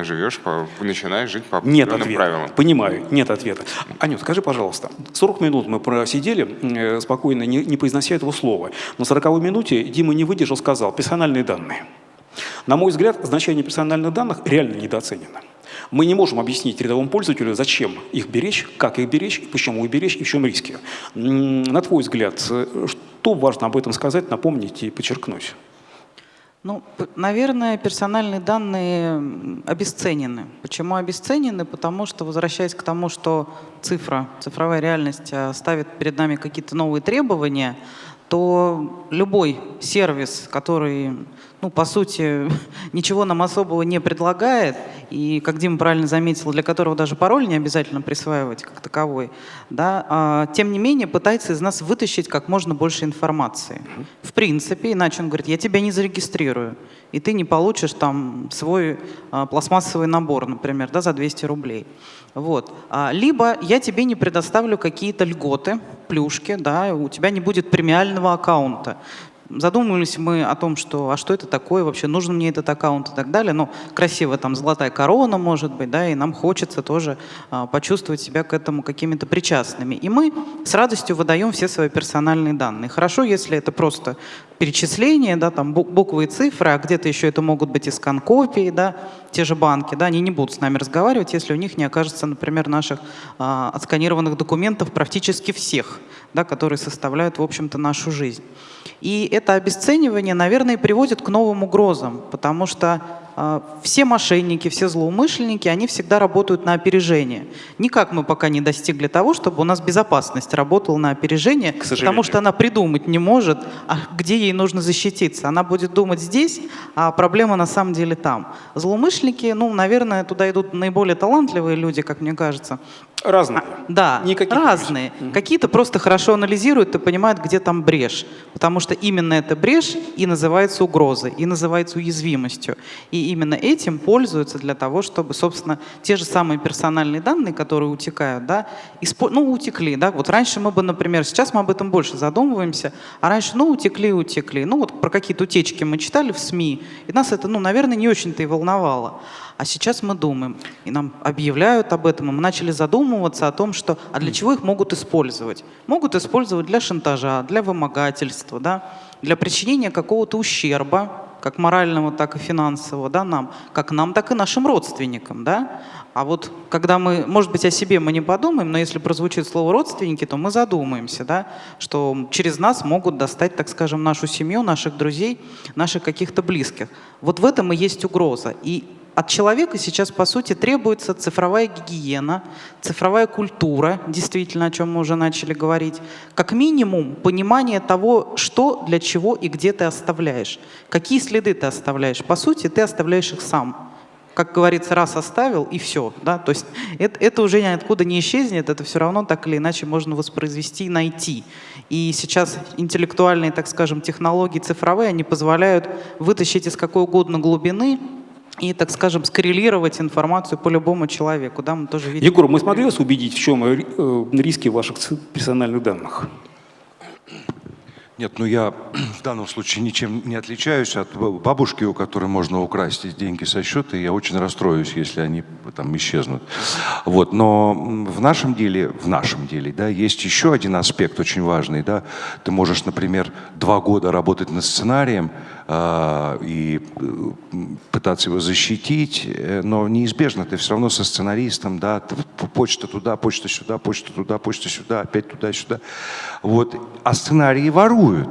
живешь, по, начинаешь жить по нет определенным ответа. правилам. Понимаю, нет ответа. Анют, скажи, пожалуйста, 40 минут мы просидели, э, спокойно, не, не произнося этого слова. На 40 минуте Дима не выдержал, сказал, персональные данные. На мой взгляд, значение персональных данных реально недооценено. Мы не можем объяснить рядовому пользователю, зачем их беречь, как их беречь, почему их беречь и в чем риски. На твой взгляд, что важно об этом сказать, напомнить и подчеркнуть? Ну, наверное, персональные данные обесценены. Почему обесценены? Потому что, возвращаясь к тому, что цифра, цифровая реальность а, ставит перед нами какие-то новые требования, то любой сервис, который ну, по сути, ничего нам особого не предлагает, и, как Дима правильно заметил, для которого даже пароль не обязательно присваивать как таковой, да, а, тем не менее пытается из нас вытащить как можно больше информации. В принципе, иначе он говорит, я тебя не зарегистрирую, и ты не получишь там свой а, пластмассовый набор, например, да, за 200 рублей. Вот. А, либо я тебе не предоставлю какие-то льготы, плюшки, да, у тебя не будет премиального аккаунта задумывались мы о том, что а что это такое вообще, нужен мне этот аккаунт и так далее. Но красиво там золотая корона может быть, да, и нам хочется тоже а, почувствовать себя к этому какими-то причастными. И мы с радостью выдаем все свои персональные данные. Хорошо, если это просто перечисления, да, там буквы и цифры, а где-то еще это могут быть и скан-копии, да, те же банки, да, они не будут с нами разговаривать, если у них не окажется, например, наших а, отсканированных документов практически всех, да, которые составляют, в общем-то, нашу жизнь. И это обесценивание, наверное, приводит к новым угрозам, потому что все мошенники, все злоумышленники, они всегда работают на опережение. Никак мы пока не достигли того, чтобы у нас безопасность работала на опережение, потому что она придумать не может, а где ей нужно защититься. Она будет думать здесь, а проблема на самом деле там. Злоумышленники, ну, наверное, туда идут наиболее талантливые люди, как мне кажется, Разные. А, да, Никаких разные. Угу. Какие-то просто хорошо анализируют и понимают, где там брешь. Потому что именно эта брешь и называется угрозой, и называется уязвимостью. И именно этим пользуются для того, чтобы, собственно, те же самые персональные данные, которые утекают, да, испо... ну, утекли. Да? Вот раньше мы бы, например, сейчас мы об этом больше задумываемся, а раньше, ну, утекли, утекли. Ну, вот про какие-то утечки мы читали в СМИ, и нас это, ну, наверное, не очень-то и волновало. А сейчас мы думаем, и нам объявляют об этом, и мы начали задумываться о том, что, а для чего их могут использовать? Могут использовать для шантажа, для вымогательства, да, для причинения какого-то ущерба, как морального, так и финансового, да, нам, как нам, так и нашим родственникам, да. А вот когда мы, может быть, о себе мы не подумаем, но если прозвучит слово «родственники», то мы задумаемся, да, что через нас могут достать, так скажем, нашу семью, наших друзей, наших каких-то близких. Вот в этом и есть угроза. И от человека сейчас, по сути, требуется цифровая гигиена, цифровая культура, действительно, о чем мы уже начали говорить. Как минимум, понимание того, что, для чего и где ты оставляешь. Какие следы ты оставляешь. По сути, ты оставляешь их сам. как говорится, раз оставил и все, да, то есть это, это уже ниоткуда не исчезнет, это все равно так или иначе можно воспроизвести и найти. И сейчас интеллектуальные, так скажем, технологии цифровые, они позволяют вытащить из какой угодно глубины и, так скажем, скоррелировать информацию по любому человеку. Да, мы тоже видим. Егор, мы смогли вас убедить, в чем э, риски ваших персональных данных? Нет, ну я в данном случае ничем не отличаюсь от бабушки, у которой можно украсть деньги со счета, и я очень расстроюсь, если они там исчезнут. Вот, но в нашем деле, в нашем деле, да, есть еще один аспект очень важный, да. Ты можешь, например, два года работать над сценарием, и э, пытаться его защитить, э, но неизбежно ты все равно со сценаристом, да, почта туда, почта сюда, почта туда, почта сюда, опять туда-сюда. Вот. А сценарии воруют.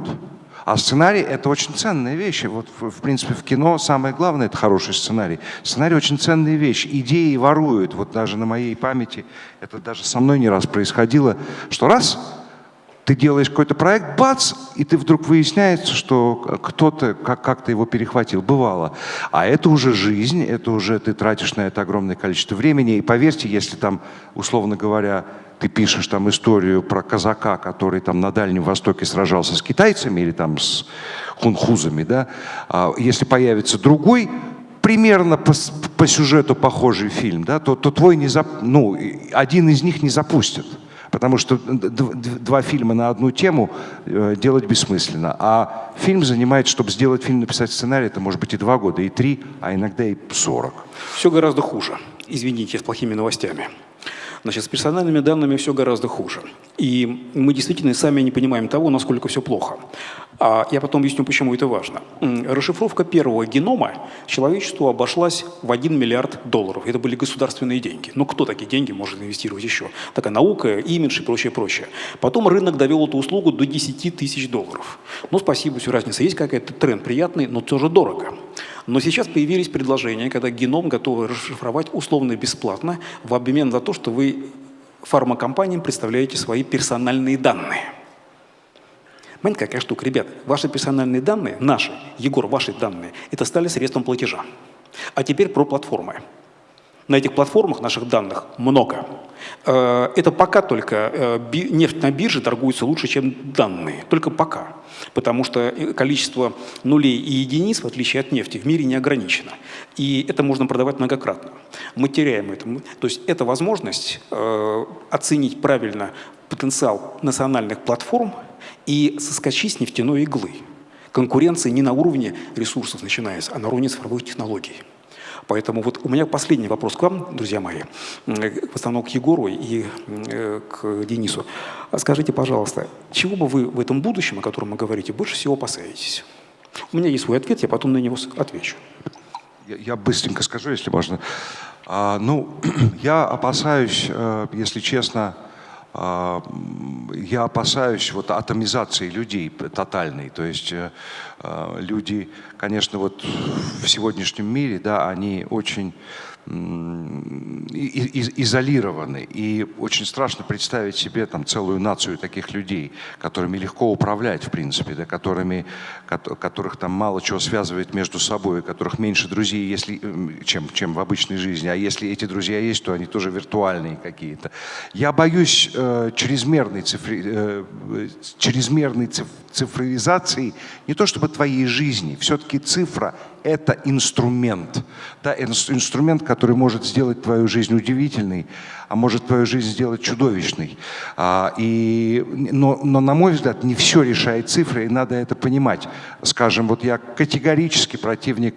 А сценарий — это очень ценная вещь. Вот, в принципе, в кино самое главное — это хороший сценарий. Сценарий — очень ценная вещь. Идеи воруют. Вот даже на моей памяти, это даже со мной не раз происходило, что раз — ты делаешь какой-то проект, бац, и ты вдруг выясняется, что кто-то как-то его перехватил. Бывало. А это уже жизнь, это уже ты тратишь на это огромное количество времени. И поверьте, если там, условно говоря, ты пишешь там историю про казака, который там на Дальнем Востоке сражался с китайцами или там с хунхузами, да, а если появится другой, примерно по, по сюжету похожий фильм, да, то, то твой не зап... ну, один из них не запустят. Потому что два фильма на одну тему э, делать бессмысленно. А фильм занимает, чтобы сделать фильм, написать сценарий, это может быть и два года, и три, а иногда и сорок. Все гораздо хуже. Извините, с плохими новостями. Значит, с персональными данными все гораздо хуже. И мы действительно сами не понимаем того, насколько все плохо. А я потом объясню, почему это важно. Расшифровка первого генома человечеству обошлась в 1 миллиард долларов. Это были государственные деньги. Но кто такие деньги может инвестировать еще? Такая наука, имидж и прочее, прочее. Потом рынок довел эту услугу до 10 тысяч долларов. Ну, спасибо, все разница. Есть какой-то тренд приятный, но тоже дорого. Но сейчас появились предложения, когда геном готовы расшифровать условно бесплатно в обмен за то, что вы фармакомпаниям представляете свои персональные данные. Понимаете, какая штука? Ребят, ваши персональные данные, наши, Егор, ваши данные, это стали средством платежа. А теперь про платформы. На этих платформах наших данных много. Э, это пока только э, нефть на бирже торгуется лучше, чем данные. Только пока. Потому что э, количество нулей и единиц, в отличие от нефти, в мире не ограничено. И это можно продавать многократно. Мы теряем это. То есть это возможность оценить правильно потенциал национальных платформ – и соскочить с нефтяной иглы. Конкуренция не на уровне ресурсов начинается, а на уровне цифровых технологий. Поэтому вот у меня последний вопрос к вам, друзья мои, в основном к Егору и э, к Денису. Скажите, пожалуйста, чего бы вы в этом будущем, о котором вы говорите, больше всего опасаетесь? У меня есть свой ответ, я потом на него отвечу. Я, я быстренько скажу, если можно. А, ну, я опасаюсь, э, если честно, я опасаюсь вот атомизации людей тотальной. То есть э, э, люди, конечно, вот в сегодняшнем мире, да, они очень изолированы. И очень страшно представить себе там целую нацию таких людей, которыми легко управлять, в принципе, да, которыми, которых там мало чего связывает между собой, которых меньше друзей, если, чем, чем в обычной жизни. А если эти друзья есть, то они тоже виртуальные какие-то. Я боюсь э, чрезмерной, цифри, э, чрезмерной цифровизации не то чтобы твоей жизни, все-таки цифра – это инструмент. Да, инструмент, который может сделать твою жизнь удивительной, а может твою жизнь сделать чудовищной. А, и, но, но, на мой взгляд, не все решает цифры, и надо это понимать. Скажем, вот я категорически противник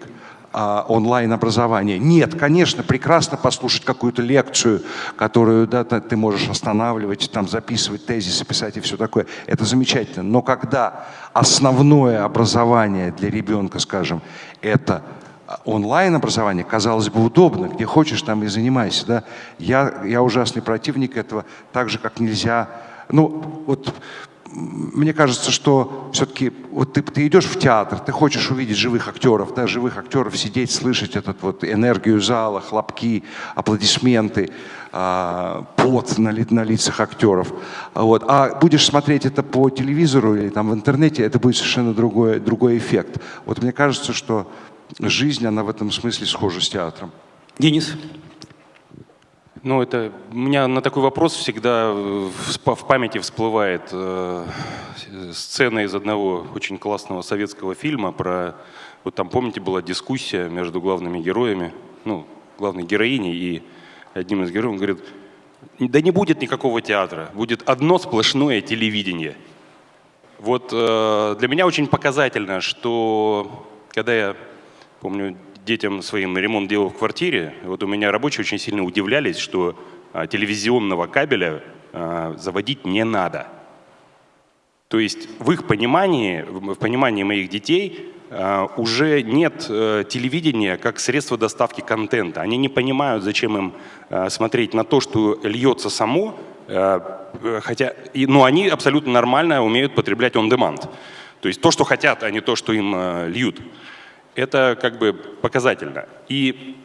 а, онлайн-образования. Нет, конечно, прекрасно послушать какую-то лекцию, которую да, ты можешь останавливать, там, записывать тезисы, писать и все такое. Это замечательно. Но когда основное образование для ребенка, скажем, это онлайн-образование, казалось бы, удобно, где хочешь, там и занимайся. Да? Я, я ужасный противник этого, так же, как нельзя... Ну, вот мне кажется, что все-таки вот ты, ты идешь в театр, ты хочешь увидеть живых актеров, да, живых актеров, сидеть, слышать этот вот энергию зала, хлопки, аплодисменты, а, пот на, ли, на лицах актеров. Вот. А будешь смотреть это по телевизору или там в интернете, это будет совершенно другой, другой эффект. Вот мне кажется, что жизнь, она в этом смысле схожа с театром. Денис? Ну, это у меня на такой вопрос всегда в памяти всплывает э, сцена из одного очень классного советского фильма про... Вот там, помните, была дискуссия между главными героями, ну, главной героиней и одним из героев. Он говорит, да не будет никакого театра, будет одно сплошное телевидение. Вот э, для меня очень показательно, что когда я, помню, детям своим ремонт делал в квартире, вот у меня рабочие очень сильно удивлялись, что а, телевизионного кабеля а, заводить не надо. То есть в их понимании, в понимании моих детей а, уже нет а, телевидения как средства доставки контента. Они не понимают, зачем им смотреть на то, что льется само, а, хотя, и, но они абсолютно нормально умеют потреблять on-demand. То есть то, что хотят, а не то, что им льют. Это как бы показательно. И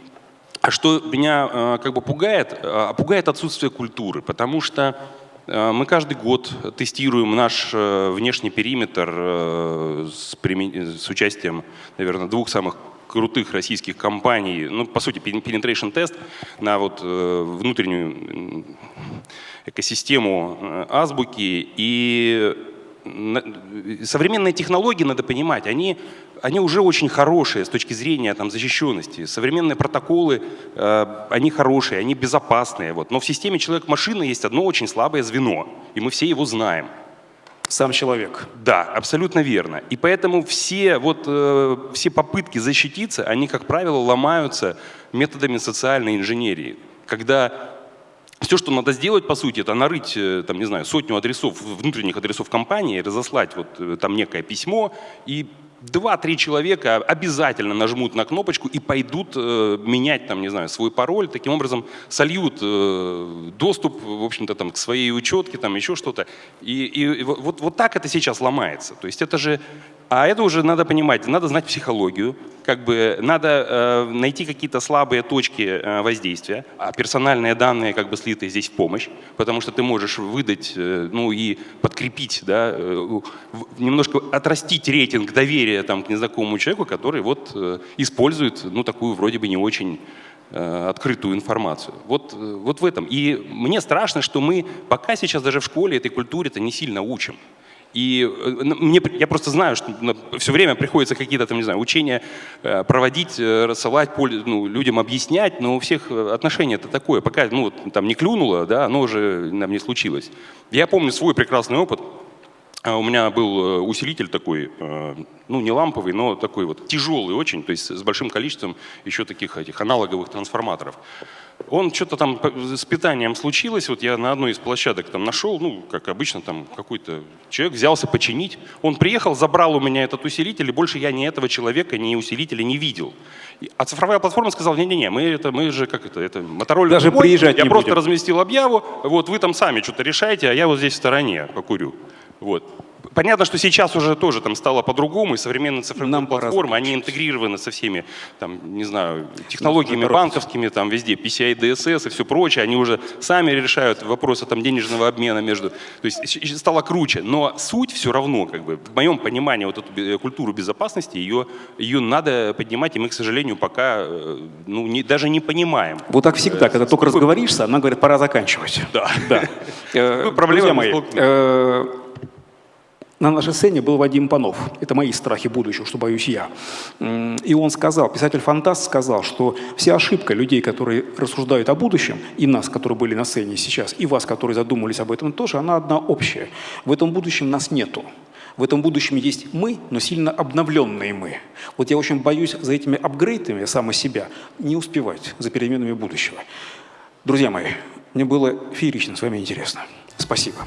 а что меня э, как бы пугает? Э, пугает отсутствие культуры, потому что э, мы каждый год тестируем наш внешний периметр с, с участием, наверное, двух самых крутых российских компаний, ну, по сути, penetration тест на вот внутреннюю экосистему азбуки. И современные технологии, надо понимать, они они уже очень хорошие с точки зрения там, защищенности. Современные протоколы, э, они хорошие, они безопасные. Вот. Но в системе человек-машина есть одно очень слабое звено, и мы все его знаем. Сам человек. Да, абсолютно верно. И поэтому все, вот, э, все попытки защититься, они, как правило, ломаются методами социальной инженерии. Когда все, что надо сделать, по сути, это нарыть, э, там, не знаю, сотню адресов, внутренних адресов компании, разослать вот э, там некое письмо и Два-три человека обязательно нажмут на кнопочку и пойдут э, менять, там, не знаю, свой пароль, таким образом сольют э, доступ, в общем-то, там, к своей учетке, там, еще что-то. И, и вот, вот так это сейчас ломается. То есть это же а это уже надо понимать, надо знать психологию, как бы надо э, найти какие-то слабые точки э, воздействия, а персональные данные как бы слиты здесь в помощь, потому что ты можешь выдать, э, ну и подкрепить, да, э, немножко отрастить рейтинг доверия там, к незнакомому человеку, который вот э, использует, ну, такую вроде бы не очень э, открытую информацию. Вот, э, вот в этом. И мне страшно, что мы пока сейчас даже в школе этой культуре-то не сильно учим. И э, мне, я просто знаю, что все время приходится какие-то там, не знаю, учения э, проводить, э, рассылать, ну, людям объяснять, но у всех отношение это такое. Пока ну, там не клюнуло, да, оно уже нам не случилось. Я помню свой прекрасный опыт. А у меня был усилитель такой, ну не ламповый, но такой вот тяжелый очень, то есть с большим количеством еще таких этих аналоговых трансформаторов. Он что-то там с питанием случилось, вот я на одной из площадок там нашел, ну, как обычно, там какой-то человек взялся починить. Он приехал, забрал у меня этот усилитель, и больше я ни этого человека, ни усилителя не видел. А цифровая платформа сказала, не-не-не, мы, это, мы же, как это, это Motorola Даже домой, приезжать Я не просто будем. разместил объяву, вот вы там сами что-то решаете, а я вот здесь в стороне покурю. Вот. Понятно, что сейчас уже тоже там стало по-другому, и современные цифровые Нам платформы, они интегрированы со всеми, там, не знаю, технологиями банковскими, там везде, PCI, DSS и все прочее, они уже сами решают вопросы там денежного обмена между, то есть стало круче, но суть все равно, как бы, в моем понимании, вот эту культуру безопасности, ее, ее надо поднимать, и мы, к сожалению, пока, э, ну, не, даже не понимаем. Вот так всегда, когда только разговоришься, она говорит, пора заканчивать. Да. да. Э, Проблема э, на нашей сцене был Вадим Панов. Это мои страхи будущего, что боюсь я. И он сказал, писатель-фантаст сказал, что вся ошибка людей, которые рассуждают о будущем, и нас, которые были на сцене сейчас, и вас, которые задумались об этом тоже, она одна общая. В этом будущем нас нету. В этом будущем есть мы, но сильно обновленные мы. Вот я очень боюсь за этими апгрейдами сам себя не успевать за переменами будущего. Друзья мои, мне было феерично с вами интересно. Спасибо.